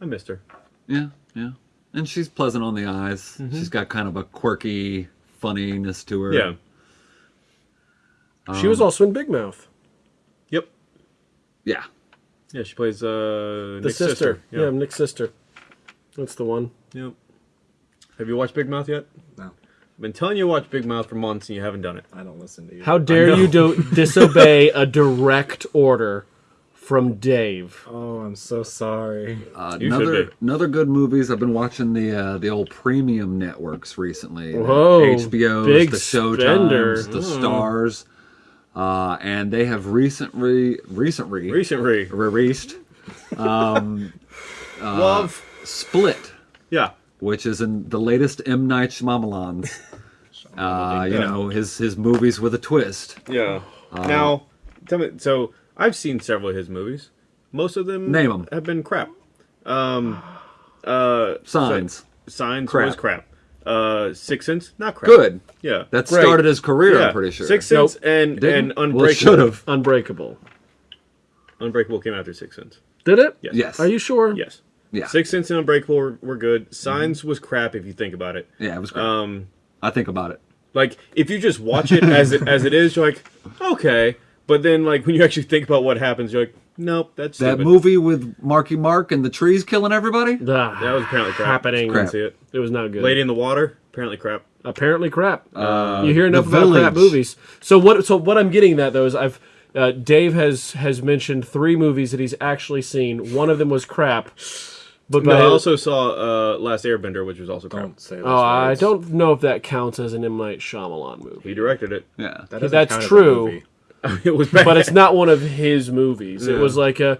I missed her. Yeah, yeah. And she's pleasant on the eyes. She's got kind of a quirky funniness to her. Yeah. She was also in Big Mouth. Yep. Yeah. Yeah, she plays uh, The Nick's sister. sister. Yeah. Nick's sister. That's the one. Yep. Have you watched Big Mouth yet? No, I've been telling you to watch Big Mouth for months and you haven't done it. I don't listen to you. How dare you do disobey a direct order from Dave? Oh, I'm so sorry. Uh, You should another be. another good movies. I've been watching the uh, the old premium networks recently. The Whoa, HBO's, big the spender. Showtimes, the Starz, uh, and they have recently recently Recently. released Love. Split, Yeah. which is in the latest M Night Shyamalan's. Uh, you know his his movies with a twist. Yeah. now, tell me. So I've seen several of his movies. Most of them Name 'em. have been crap. Um, uh, Signs, Signs Crap. was crap. Uh, Six Sense, not crap. good. Yeah. That Great. started his career. yeah. I'm pretty sure. Six Sense Nope. and Didn't? and Well, it Unbreakable. should have. Unbreakable. Unbreakable came after Six Sense. Did it? Yes. Yes. Are you sure? Yes. Yeah. Six Sense and Unbreakable were, were good. Signs was crap if you think about it. Yeah, it was great. Um, I think about it. like if you just watch it as it as it is, you're like, okay. But then like when you actually think about what happens, you're like, nope, that's That movie with Marky Mark and the trees killing everybody. Ah, That was apparently crap. happening. Didn't see it. It was not good. Lady in the Water, apparently crap. Apparently, crap. Uh, you hear enough The about crap movies. So what? So what I'm getting at though is I've uh, Dave has has mentioned three movies that he's actually seen. One of them was crap. But No, I also saw uh, Last Airbender, which was also crap. Don't say those oh, I words. don't know if that counts as an M Night Shyamalan movie. He directed it. Yeah. That That's count as a true. it was bad. but it's not one of his movies. It was like a,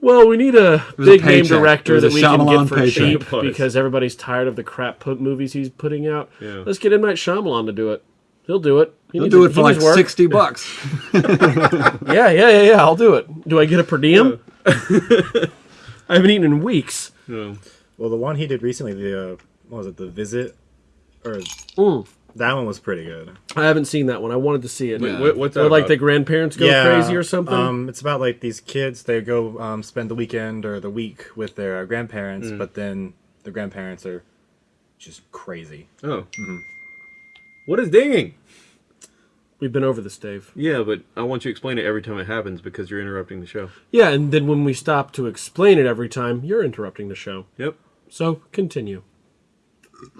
well, we need a was a big name director that a we can get for paycheck. cheap because everybody's tired of the crap put movies he's putting out. Yeah. Let's get M Night Shyamalan to do it. He'll do it. He He'll do it he for like work. sixty bucks. Yeah, yeah, yeah, yeah. I'll do it. Do I get a per diem? I haven't eaten in weeks. No. Well, the one he did recently, the uh, what was it, the visit, or Mm. that one was pretty good. I haven't seen that one. I wanted to see it. Yeah. What, what's that Where like about? the grandparents go crazy or something. Um, it's about like these kids. They go um, spend the weekend or the week with their uh, grandparents, Mm. but then the grandparents are just crazy. Oh. What is dinging? We've been over this, Dave. Yeah, but I want you to explain it every time it happens because you're interrupting the show. Yeah, and then when we stop to explain it every time, you're interrupting the show. Yep. So continue.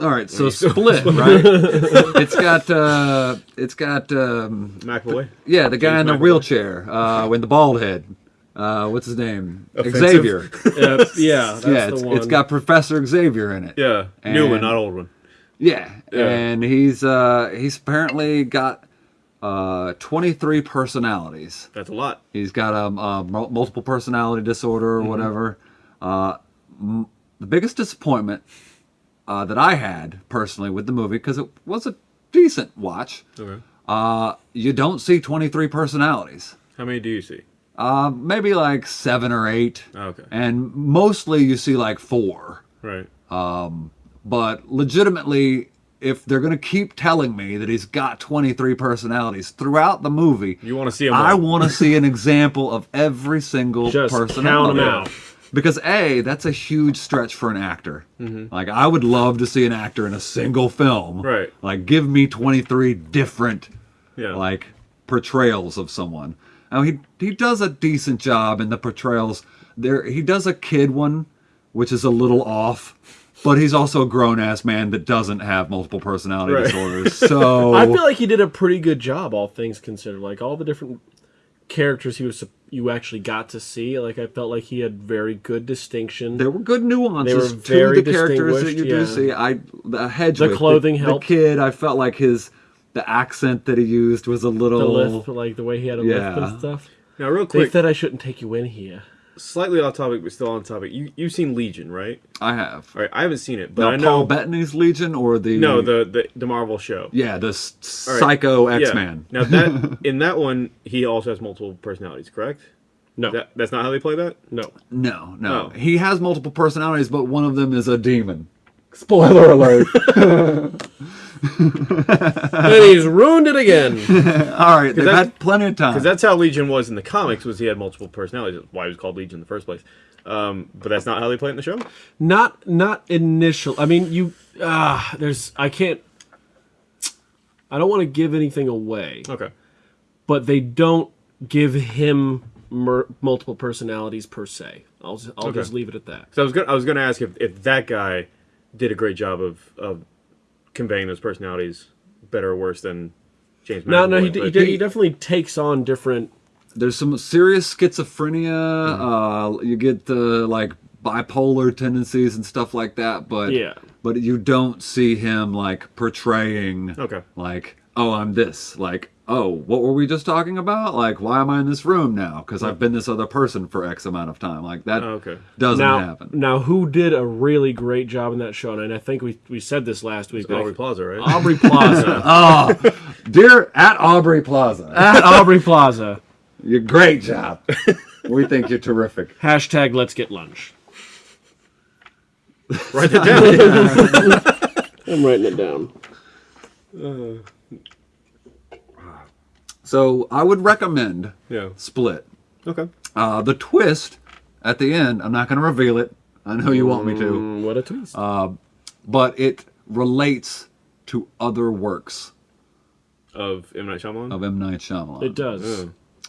All right, so split, right? it's got uh, it's got um, McAvoy. yeah, the guy James in the McAvoy. wheelchair uh, with the bald head. Uh, what's his name? Offensive. Xavier. Uh, yeah, that's yeah, the it's, one. it's got Professor Xavier in it. Yeah. New one, not old one. Yeah, Yeah. and he's uh, he's apparently got uh, 23 personalities. That's a lot. He's got a, a multiple personality disorder or Mm-hmm. whatever. Uh, m- the biggest disappointment uh, that I had personally with the movie, because it was a decent watch, Okay. uh, you don't see 23 personalities. How many do you see? Uh, maybe like seven or eight. Okay. And mostly you see like four. Right. Um, But legitimately, if they're going to keep telling me that he's got 23 personalities throughout the movie, You want to see him? I want to see an example of every single Just count personality. 'em out. Because a, that's a huge stretch for an actor. Mm-hmm. Like I would love to see an actor in a single film. Right. Like give me 23 different Yeah. like portrayals of someone. Now he he does a decent job in the portrayals. There he does a kid one, which is a little off, but he's also a grown ass man that doesn't have multiple personality Right. disorders. So I feel like he did a pretty good job, all things considered. Like all the different characters he was you actually got to see. Like I felt like he had very good distinction. there were good nuances They were very to the characters that you distinguished, do yeah. see. I the hedge The clothing the, helped. The kid, I felt like his the accent that he used was a little the lisp, like the way he had a lisp and stuff. now, real quick, They quick, said I shouldn't take you in here. Slightly off topic, but still on topic. You you've seen Legion, right? I have. All right. I haven't seen it, but Now, I know. Paul Bettany's Legion or the no, the, the the Marvel show. yeah the s- psycho Yeah. X Man. Now that in that one, he also has multiple personalities. Correct? No, That, that's not how they play that. no. No, no. Oh. He has multiple personalities, but one of them is a demon. Spoiler alert. and he's ruined it again. All right, they've had plenty of time. Because that's how Legion was in the comics. Was he had multiple personalities? Why he was called Legion in the first place. Um, but that's not how they play it in the show. not not initial. I mean, you ah, there's I can't. I don't want to give anything away, Okay. but they don't give him mer- multiple personalities per se. I'll just, I'll Okay. just leave it at that. So I was gonna I was gonna ask if, if that guy did a great job of of conveying those personalities better or worse than James. No, no, he, d- he, but- d- he definitely takes on different. There's some serious schizophrenia. Uh, you get the like bipolar tendencies and stuff like that, but Yeah. but you don't see him like portraying Okay. like oh I'm this like oh what were we just talking about like why am I in this room now because I've been this other person for X amount of time like that okay. doesn't Now, happen. now, who did a really great job in that show? And I think we we said this last week. but I- Aubrey Plaza, right? Aubrey Plaza. Oh, dear at Aubrey Plaza, At Aubrey Plaza. you great job. we think you're terrific. Hashtag Let's Get Lunch. Write that down. I'm writing it down. Uh. So I would recommend yeah. Split. Okay. Uh, the twist at the end, I'm not going to reveal it. I know you want me to, Mm, what a twist. but it relates to other works Of M Night Shyamalan. of M. Night Shyamalan. it does.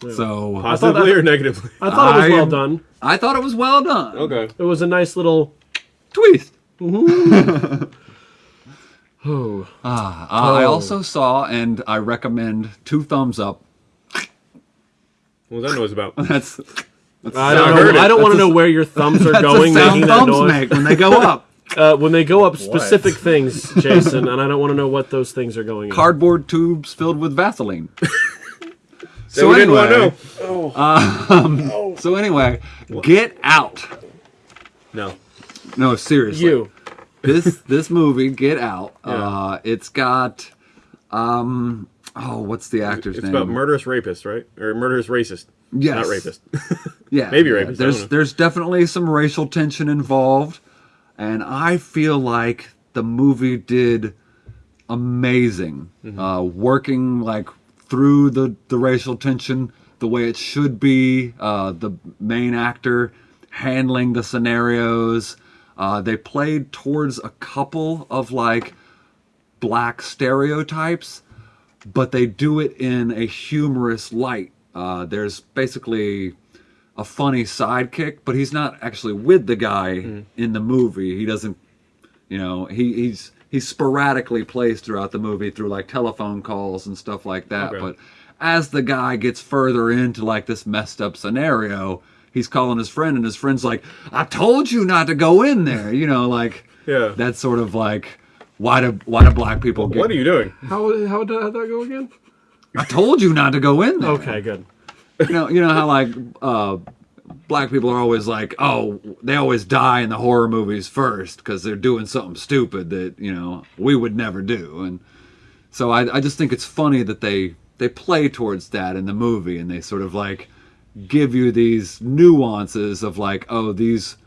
Yeah. So Positively that- or negatively? I thought it was I- well done. I thought it was well done. Okay. It was a nice little. Twist. Oh, Uh, I also saw, and I recommend two thumbs up. What was that noise about? That's that's I don't know. it. I don't want to know where your thumbs are That's going, the sound making that thumbs noise. make when they go up. Uh, when they go up specific things, Jason, and I don't want to know what those things are going. in. Cardboard tubes filled with Vaseline. So we didn't want anyway- to know. So anyway, get out. No. No, seriously. You. This this movie, Get Out. Yeah. Uh, it's got um oh, what's the actor's It's name? It's about murderous rapist, right? Or murderous racist. Yes. Not rapist. Yeah, Maybe yeah. rapist, There's there's definitely some racial tension involved, and I feel like the movie did amazing, Mm-hmm. uh, working like through the the racial tension the way it should be. Uh, the main actor handling the scenarios. Uh, they played towards a couple of like black stereotypes, but they do it in a humorous light. Uh, there's basically a funny sidekick, but he's not actually with the guy Mm-hmm. in the movie. He doesn't, you know, he, he's he's sporadically placed throughout the movie through like telephone calls and stuff like that. Okay. But as the guy gets further into like this messed up scenario, he's calling his friend, and his friend's like, "I told you not to go in there," you know, like Yeah. that's sort of like. Why do why do black people get? What are you doing? How how did that go again? I told you not to go in there. Okay, good. you know, you know how like uh, black people are always like, oh, they always die in the horror movies first because they're doing something stupid that you know we would never do, and so I, I just think it's funny that they they play towards that in the movie, and they sort of like give you these nuances of like, oh, these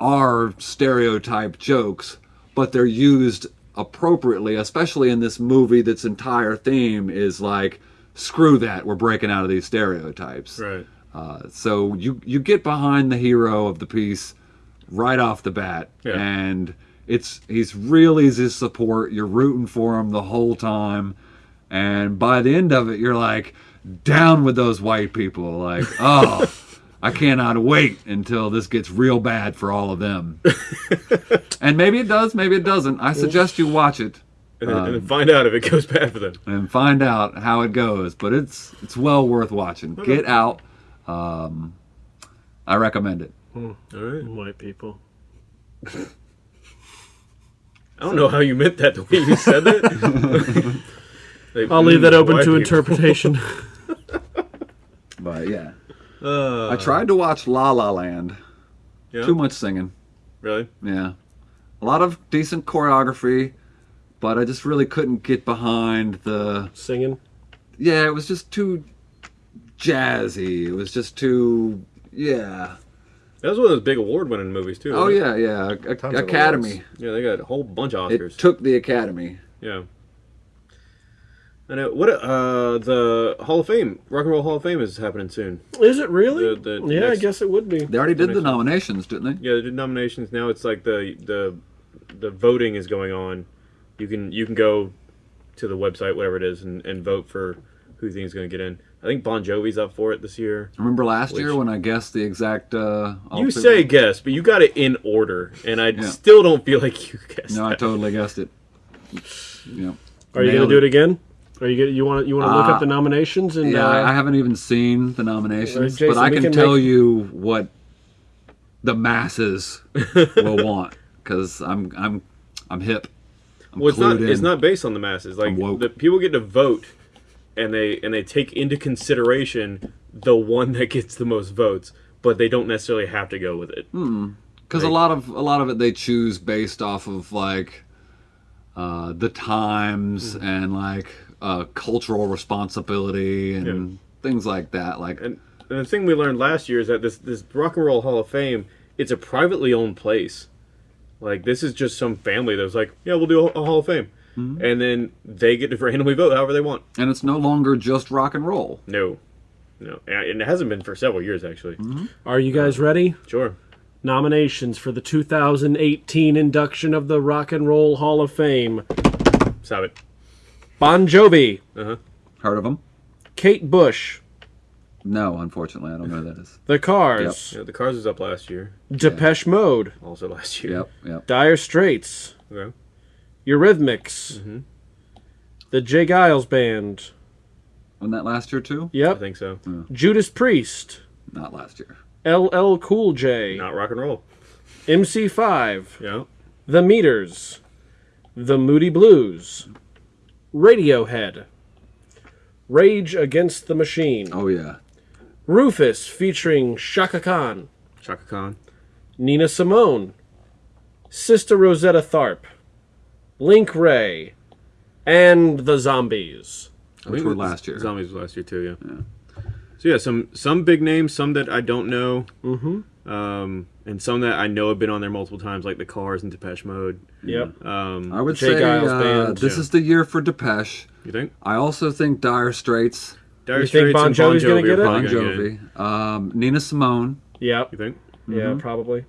are stereotype jokes, but they're used appropriately, especially in this movie that's entire theme is like, screw that, we're breaking out of these stereotypes. Right. Uh, so you you get behind the hero of the piece right off the bat, Yeah. and it's he's real easy to support. You're rooting for him the whole time, and by the end of it, you're like down with those white people. Like, oh, I cannot wait until this gets real bad for all of them. and maybe it does, maybe it doesn't. I suggest you watch it And then, and find out if it goes bad for them. and find out how it goes. But it's it's well worth watching. Get out. Um, I recommend it. All right. White people. I don't know how you meant that the way you said that. I'll leave that mm, open to people. interpretation. But yeah, Uh, I tried to watch La La Land. yeah? Too much singing. Really? Yeah, a lot of decent choreography, but I just really couldn't get behind the. Singing. Yeah, it was just too jazzy. It was just too. Yeah. That was one of those big award-winning movies too. Oh wasn't yeah, yeah. A- Tons Academy. Yeah, they got a whole bunch of Oscars. It Oscars. took the Academy. yeah. I know. What? Uh, the Hall of Fame, Rock and Roll Hall of Fame, is happening soon. Is it really? The- the yeah, I guess it would be. They already did the nominations, didn't they? Yeah, they did nominations. Now it's like the the the voting is going on. You can you can go to the website, whatever it is, and, and vote for who you think is going to get in. I think Bon Jovi's up for it this year. Remember last year when I guessed the exact? Uh, You outfit? say guess, but you got it in order, and I Yeah. still don't feel like you guessed. No, I totally guessed it. Yeah. Are you gonna Nailed do it again? Are you gonna, you want you want to look Uh, up the nominations and Yeah, uh, I I haven't even seen the nominations, Jason, but I can, can tell make- you what the masses will want because I'm I'm I'm hip. I'm Well, it's not. clued It's not based on the masses. Like I'm woke. the people get to vote, and they and they take into consideration the one that gets the most votes, but they don't necessarily have to go with it. because a lot of a lot of it they choose based off of like uh, the times Mm-hmm. and like uh, cultural responsibility and things like that. Like And, and the thing we learned last year is that this this Rock and Roll Hall of Fame, it's a privately owned place. Like this is just some family that was like, yeah, we'll do a, a Hall of Fame, Mm-hmm. and then they get to randomly vote however they want. and it's no longer just rock and roll. No, no, and it hasn't been for several years actually. Mm-hmm. are you guys ready? Sure. Nominations for the 2018 induction of the Rock and Roll Hall of Fame: Stop it. Bon Jovi, Heard of them? Kate Bush, No, unfortunately, I don't know who that is. The Cars, Yeah, the Cars was up last year, Depeche Mode, also last year. Yep, yep. Dire Straits, Okay. Eurythmics, Mm-hmm. the J. Geils Band, Wasn't that last year too? I think so. Judas Priest, Not last year. LL Cool J, Not rock and roll. MC5, Yeah. The Meters, The Moody Blues, Radiohead, Rage Against the Machine, Oh yeah. Rufus featuring Shaka Khan, Chaka Khan. Nina Simone, Sister Rosetta Tharpe, Link Wray, and the Zombies. I Which think were it last year. Zombies was last year too. Yeah. So yeah, some some big names, some that I don't know, mm-hmm. Um, and some that I know have been on there multiple times, like the Cars and Depeche Mode. Yep. Um, I would say uh, Band, this yeah. is the year for Depeche. you think? I also think Dire Straits, Dire You think Straits Bon and Bon Jovi's gonna get are it? Bon probably get it. Jovi, um, Nina Simone. Yep. You think? Yeah, probably.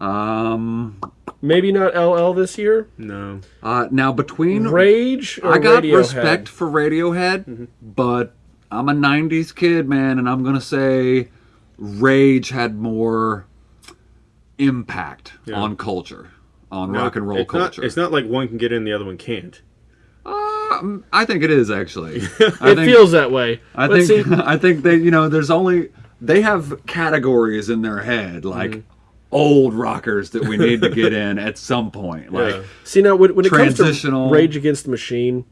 Um, Maybe not LL this year. No. uh, now between Rage or I got Radiohead? respect for Radiohead, Mm-hmm. but I'm a '90s kid, man, and I'm gonna say Rage had more impact Yeah. on culture, on No, rock and roll it's culture. Not, it's not like one can get in, the other one can't. Um, I think it is actually. I It think, feels that way. I but think see, I think they you know there's only they have categories in their head like Mm-hmm. old rockers that we need to get in at some point. Like Yeah. see now when, when it comes to Rage Against the Machine,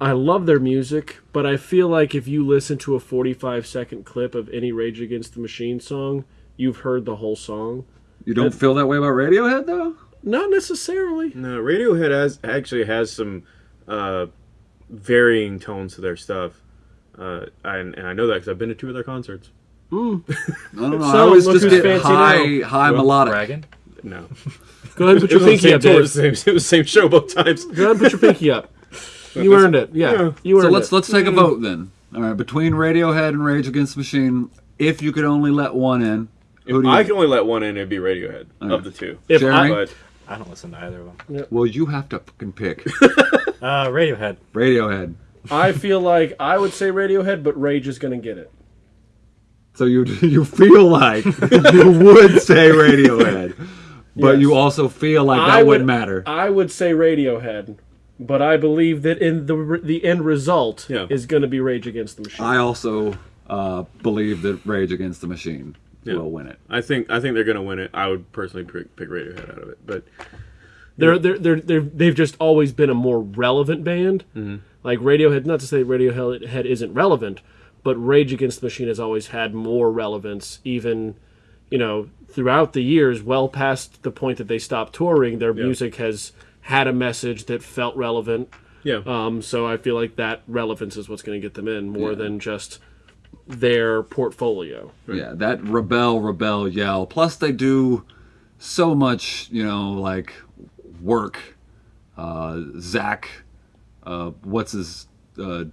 I love their music, but I feel like if you listen to a 45 second clip of any Rage Against the Machine song, you've heard the whole song. you don't feel that way about Radiohead though. Not necessarily. No, Radiohead has actually has some uh, varying tones to their stuff, uh, and, and I know that because I've been to two of their concerts. I don't know. I So, always look just get fancy high now. high melodic. Bragging. No, Go ahead and put your pinky up, it was the same, it was the same show both times. Go ahead and put your pinky up. You earned it. Yeah, Yeah. you earned So let's it. let's take a vote then. All right, between Radiohead and Rage Against the Machine, if you could only let one in, who do you? I can only let one in. It'd be Radiohead of the two. If Jeremy? I, But I don't listen to either of them. well, you have to fucking pick Uh, Radiohead. Radiohead. I feel like I would say Radiohead, but Rage is going to get it. So you you feel like you would say Radiohead, but Yes. you also feel like that I would- wouldn't matter. I would say Radiohead, but I believe that in the the end result Yeah. is going to be Rage Against the Machine. I also uh, believe that Rage Against the Machine Yeah. will win it. I think I think they're gonna win it. I would personally pick, pick Radiohead out of it, but They're, they're, they're, they're, they've just always been a more relevant band. Mm-hmm. Like Radiohead, not to say Radiohead isn't relevant, but Rage Against the Machine has always had more relevance, even, you know, throughout the years, well past the point that they stopped touring, their music has had a message that felt relevant. yeah, Um, so I feel like that relevance is what's going to get them in more than just their portfolio. Yeah, that rebel, rebel yell. Plus, they do so much, you know, like work. Uh, Zach, uh, what's his uh,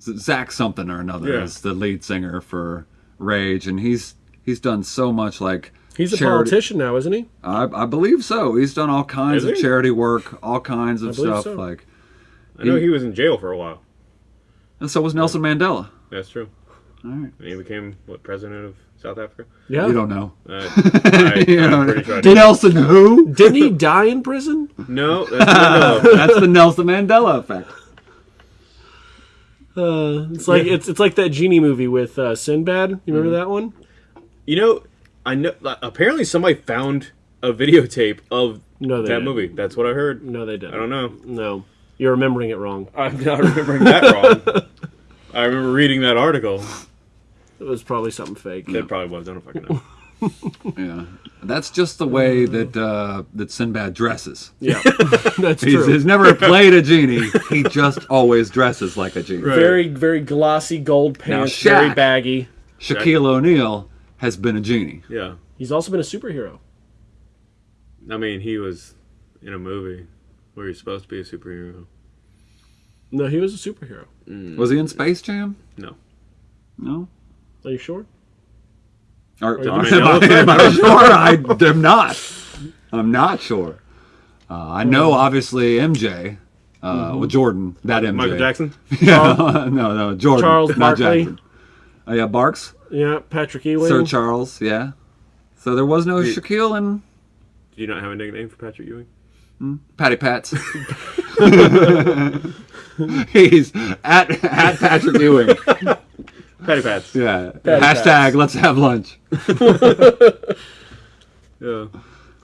Zach something or another Yeah. is the lead singer for Rage, and he's he's done so much like He's a charity- politician now, isn't he? I, I believe so. He's done all kinds of charity work, all kinds of believe stuff. so. Like, I know he was in jail for a while. and so was Nelson Mandela. That's true. All right. And he became what president of South Africa? Yeah. You don't know. Uh, I, You don't know. sure Did did. Nelson who? Didn't he die in prison? No, that's. That's the Nelson Mandela effect. Uh, it's like it's it's like that genie movie with uh, Sinbad. You remember that one? You know, I know. like, Apparently, somebody found a videotape of No, that didn't. movie. That's what I heard. No, they didn't. I don't know. No, you're remembering it wrong. I'm not remembering that wrong. I remember reading that article. It was probably something fake. It probably was. I don't fucking know. Yeah. That's just the way that uh, that Sinbad dresses. Yeah, that's He's, true. he's never played a genie. He just always dresses like a genie. Right. Very very glossy gold pants, Shaq- very baggy. Shaquille O'Neal has been a genie. Yeah. He's also been a superhero. I mean, he was in a movie where he's supposed to be a superhero. No, he was a superhero. Was he in Space Jam? No. No. Are you sure? Or, the am, I, am I sure? I am not. I'm not sure. Uh, I know, obviously, MJ. Uh, Well, Jordan, that MJ. Michael Jackson? Yeah, no, no, Jordan. Charles not Barkley. Jackson. Oh yeah, Barks, Yeah, Patrick Ewing. Sir Charles. Yeah. So there was no He- Shaquille and Do you not have a nickname for Patrick Ewing? Patty Pats. He's at at Patrick Ewing. Patty Pats. Yeah. Patty Hashtag Pats. Let's have lunch. Yeah.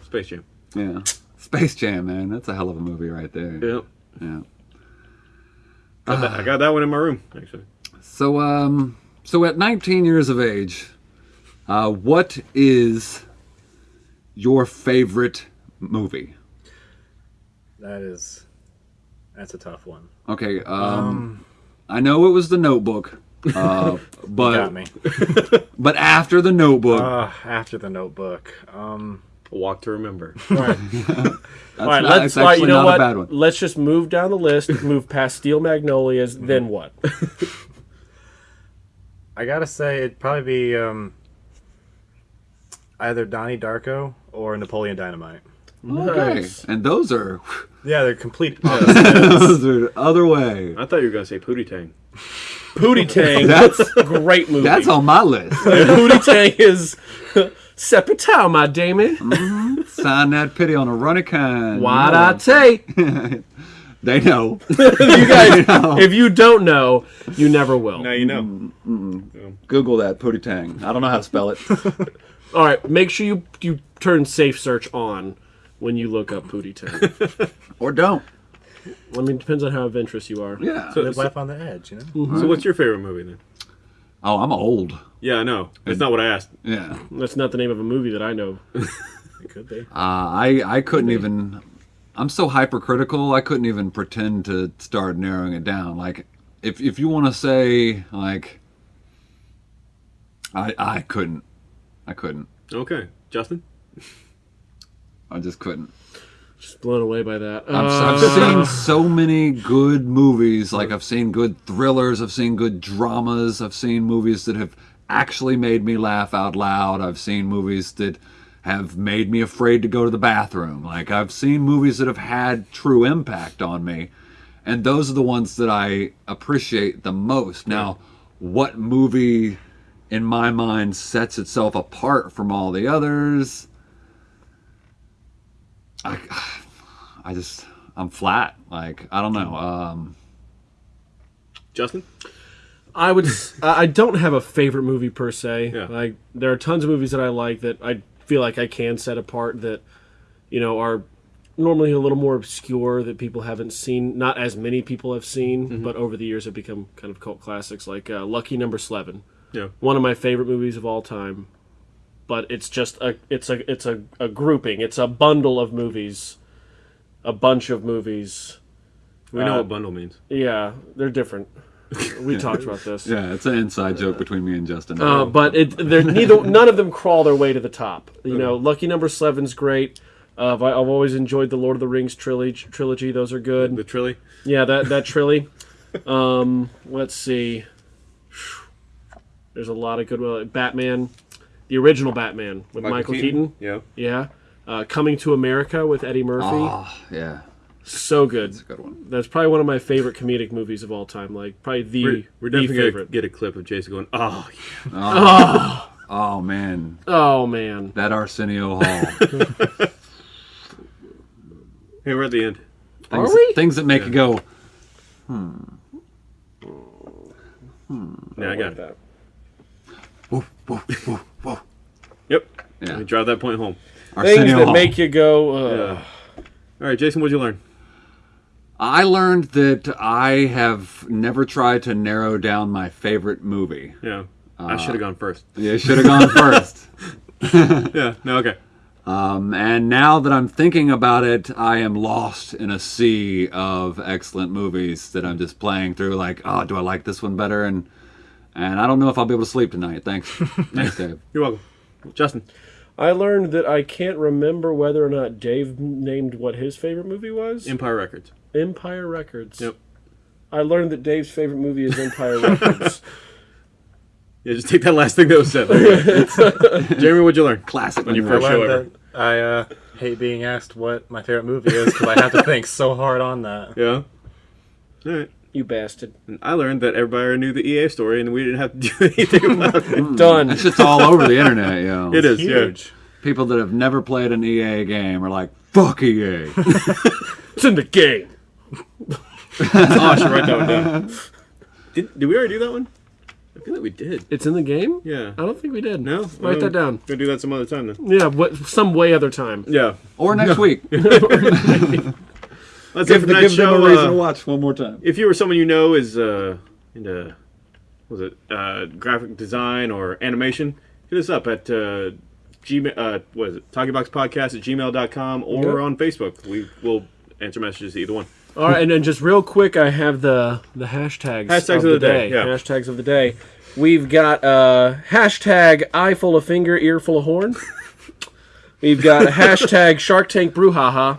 Space Jam. Yeah. Space Jam, man. That's a hell of a movie right there. Yeah. Yeah. Got that, I got that one in my room, actually. So, um, so at 19 years of age, uh, what is your favorite movie? That is, that's a tough one. Okay, um, I know it was The Notebook, uh, but Got me. but after The Notebook, Uh, after the Notebook. Um, A Walk to Remember. All right, that's all right. not, Let's. All right, actually you know not what? a bad one. Let's just move down the list. move past Steel Magnolias. Then what? I gotta say it'd probably be um, either Donnie Darko or Napoleon Dynamite. Okay, Nice. and those are Yeah, they're complete. opposites. those are other way. I thought you were going to say Pootie Tang. Pootie Tang. That's great movie. that's on my list. Pootie Tang is Sepatow, my Damon. Sign that pity on a running kind. What I take. They know. you guys, if you don't know, you never will. Now you know. Google that Pootie Tang. I don't know how to spell it. All right, make sure you you turn safe search on when you look up Pootie Tang. or don't. I mean, it depends on how adventurous you are. Yeah. Live life on the edge, you know. So, what's your favorite movie then? oh, I'm old. Yeah, I know. It's not what I asked. Yeah. That's not the name of a movie that I know. It could be. Uh, I I couldn't even. I'm so hypercritical. I couldn't even pretend to start narrowing it down. Like, if if you want to say like, I I couldn't. I couldn't. Okay. Justin? I just couldn't. Just blown away by that. I've, Uh, I've seen so many good movies. Like I've seen good thrillers. I've seen good dramas. I've seen movies that have actually made me laugh out loud. I've seen movies that have made me afraid to go to the bathroom. Like I've seen movies that have had true impact on me. And those are the ones that I appreciate the most. Now, what movie in my mind sets itself apart from all the others? I I just I'm flat. Like I don't know. Um, Justin? I would. I don't have a favorite movie per se. Yeah. Like there are tons of movies that I like that I feel like I can set apart that, you know, are normally a little more obscure that people haven't seen. Not as many people have seen, but over the years have become kind of cult classics. Like uh, Lucky Number Slevin, Yeah. one of my favorite movies of all time. But it's just a it's a it's a, a grouping. It's a bundle of movies, a bunch of movies. We know Uh, what bundle means. Yeah, they're different. We talked about this. yeah, it's an inside joke between me and Justin. Uh, but it, they're neither. None of them crawl their way to the top. You know, Lucky Number Slevin's great. Uh, I've, I've always enjoyed the Lord of the Rings trilogy. Trilogy, those are good. The Trilly? Yeah, that that trilogy. Um, let's see. There's a lot of good. Uh, Batman, the original Batman with Michael, Keaton. Yeah. Yeah. Uh, Coming to America with Eddie Murphy. oh, yeah. So good. It's a good one. That's probably one of my favorite comedic movies of all time. Like probably the, We're, we're the definitely favorite. gonna get a clip of Jason going, "Oh, yeah." Oh man, Oh man. that Arsenio Hall. hey, we're at the end." things, Are we? Things that make you go. hmm Yeah, I got it. that. Whoa, whoa, whoa, whoa. Yep. Yeah. Let me drive that point home. Things that Hall. make you go. Uh, Yeah. All right, Jason, what'd you learn? I learned that I have never tried to narrow down my favorite movie. Yeah, I should have gone first. You should have gone first. Yeah. No. Okay. Um, and now that I'm thinking about it, I am lost in a sea of excellent movies that I'm just playing through. Like, oh, do I like this one better? And and I don't know if I'll be able to sleep tonight. Thanks, thanks, Dave. You're welcome, Justin. I learned that I can't remember whether or not Dave named what his favorite movie was. Empire Records. Empire Records. Yep. I learned that Dave's favorite movie is Empire Records. Yeah, just take that last thing that was said. There. Jeremy, what'd you learn? Classic. On your I first show learned ever. I uh, hate being asked what my favorite movie is because I have to think so hard on that. Yeah. All right. you bastard. And I learned that everybody already knew the EA story, and we didn't have to do anything about it. Done. That shit's all over the internet, yo. It is Huge. People that have never played an EA game are like, fuck EA. It's in the game. Yeah. Oh, I should write that one down. Did, did we already do that one? I feel like we did. It's in the game? Yeah. I don't think we did. No. Write that down. Gonna do that some other time then. Yeah, what some way other time. Yeah. or next week. That's it give for give tonight's them a reason Uh, to watch one more time. if you or someone you know is uh, into what was it uh, graphic design or animation, hit us up at uh, gmail. Uh, what is it? Talkyboxpodcast at gmail.com or Yep. on Facebook. We will answer messages to either one. All right, and then just real quick, I have the the hashtags, Hashtags of, of the, the day, day. yeah. Hashtags of the day. We've got uh, hashtag eye full of finger, ear full of horn. We've got hashtag Shark Tank brouhaha.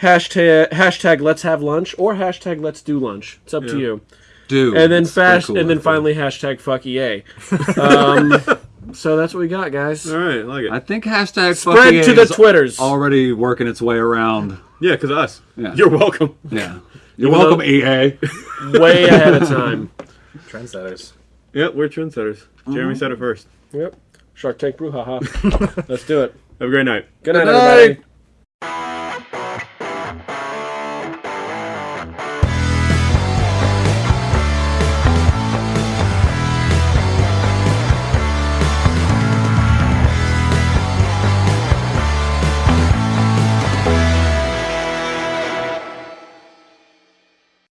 hashtag hashtag Let's have lunch or hashtag Let's do lunch. It's up to you. Dude. And then fast, cool, and then finally hashtag fuck EA. Um, so that's what we got, guys. All right, I like it. I think hashtag Spread to the Twitters. already working its way around. yeah, because us. Yeah. You're welcome. Yeah. You're Even welcome, EA. way ahead of time. Trendsetters. Yep, we're trendsetters. Uh-huh. Jeremy said it first. Yep. Shark Tank brouhaha. Let's do it. Have a great night. Good night, Good night. everybody.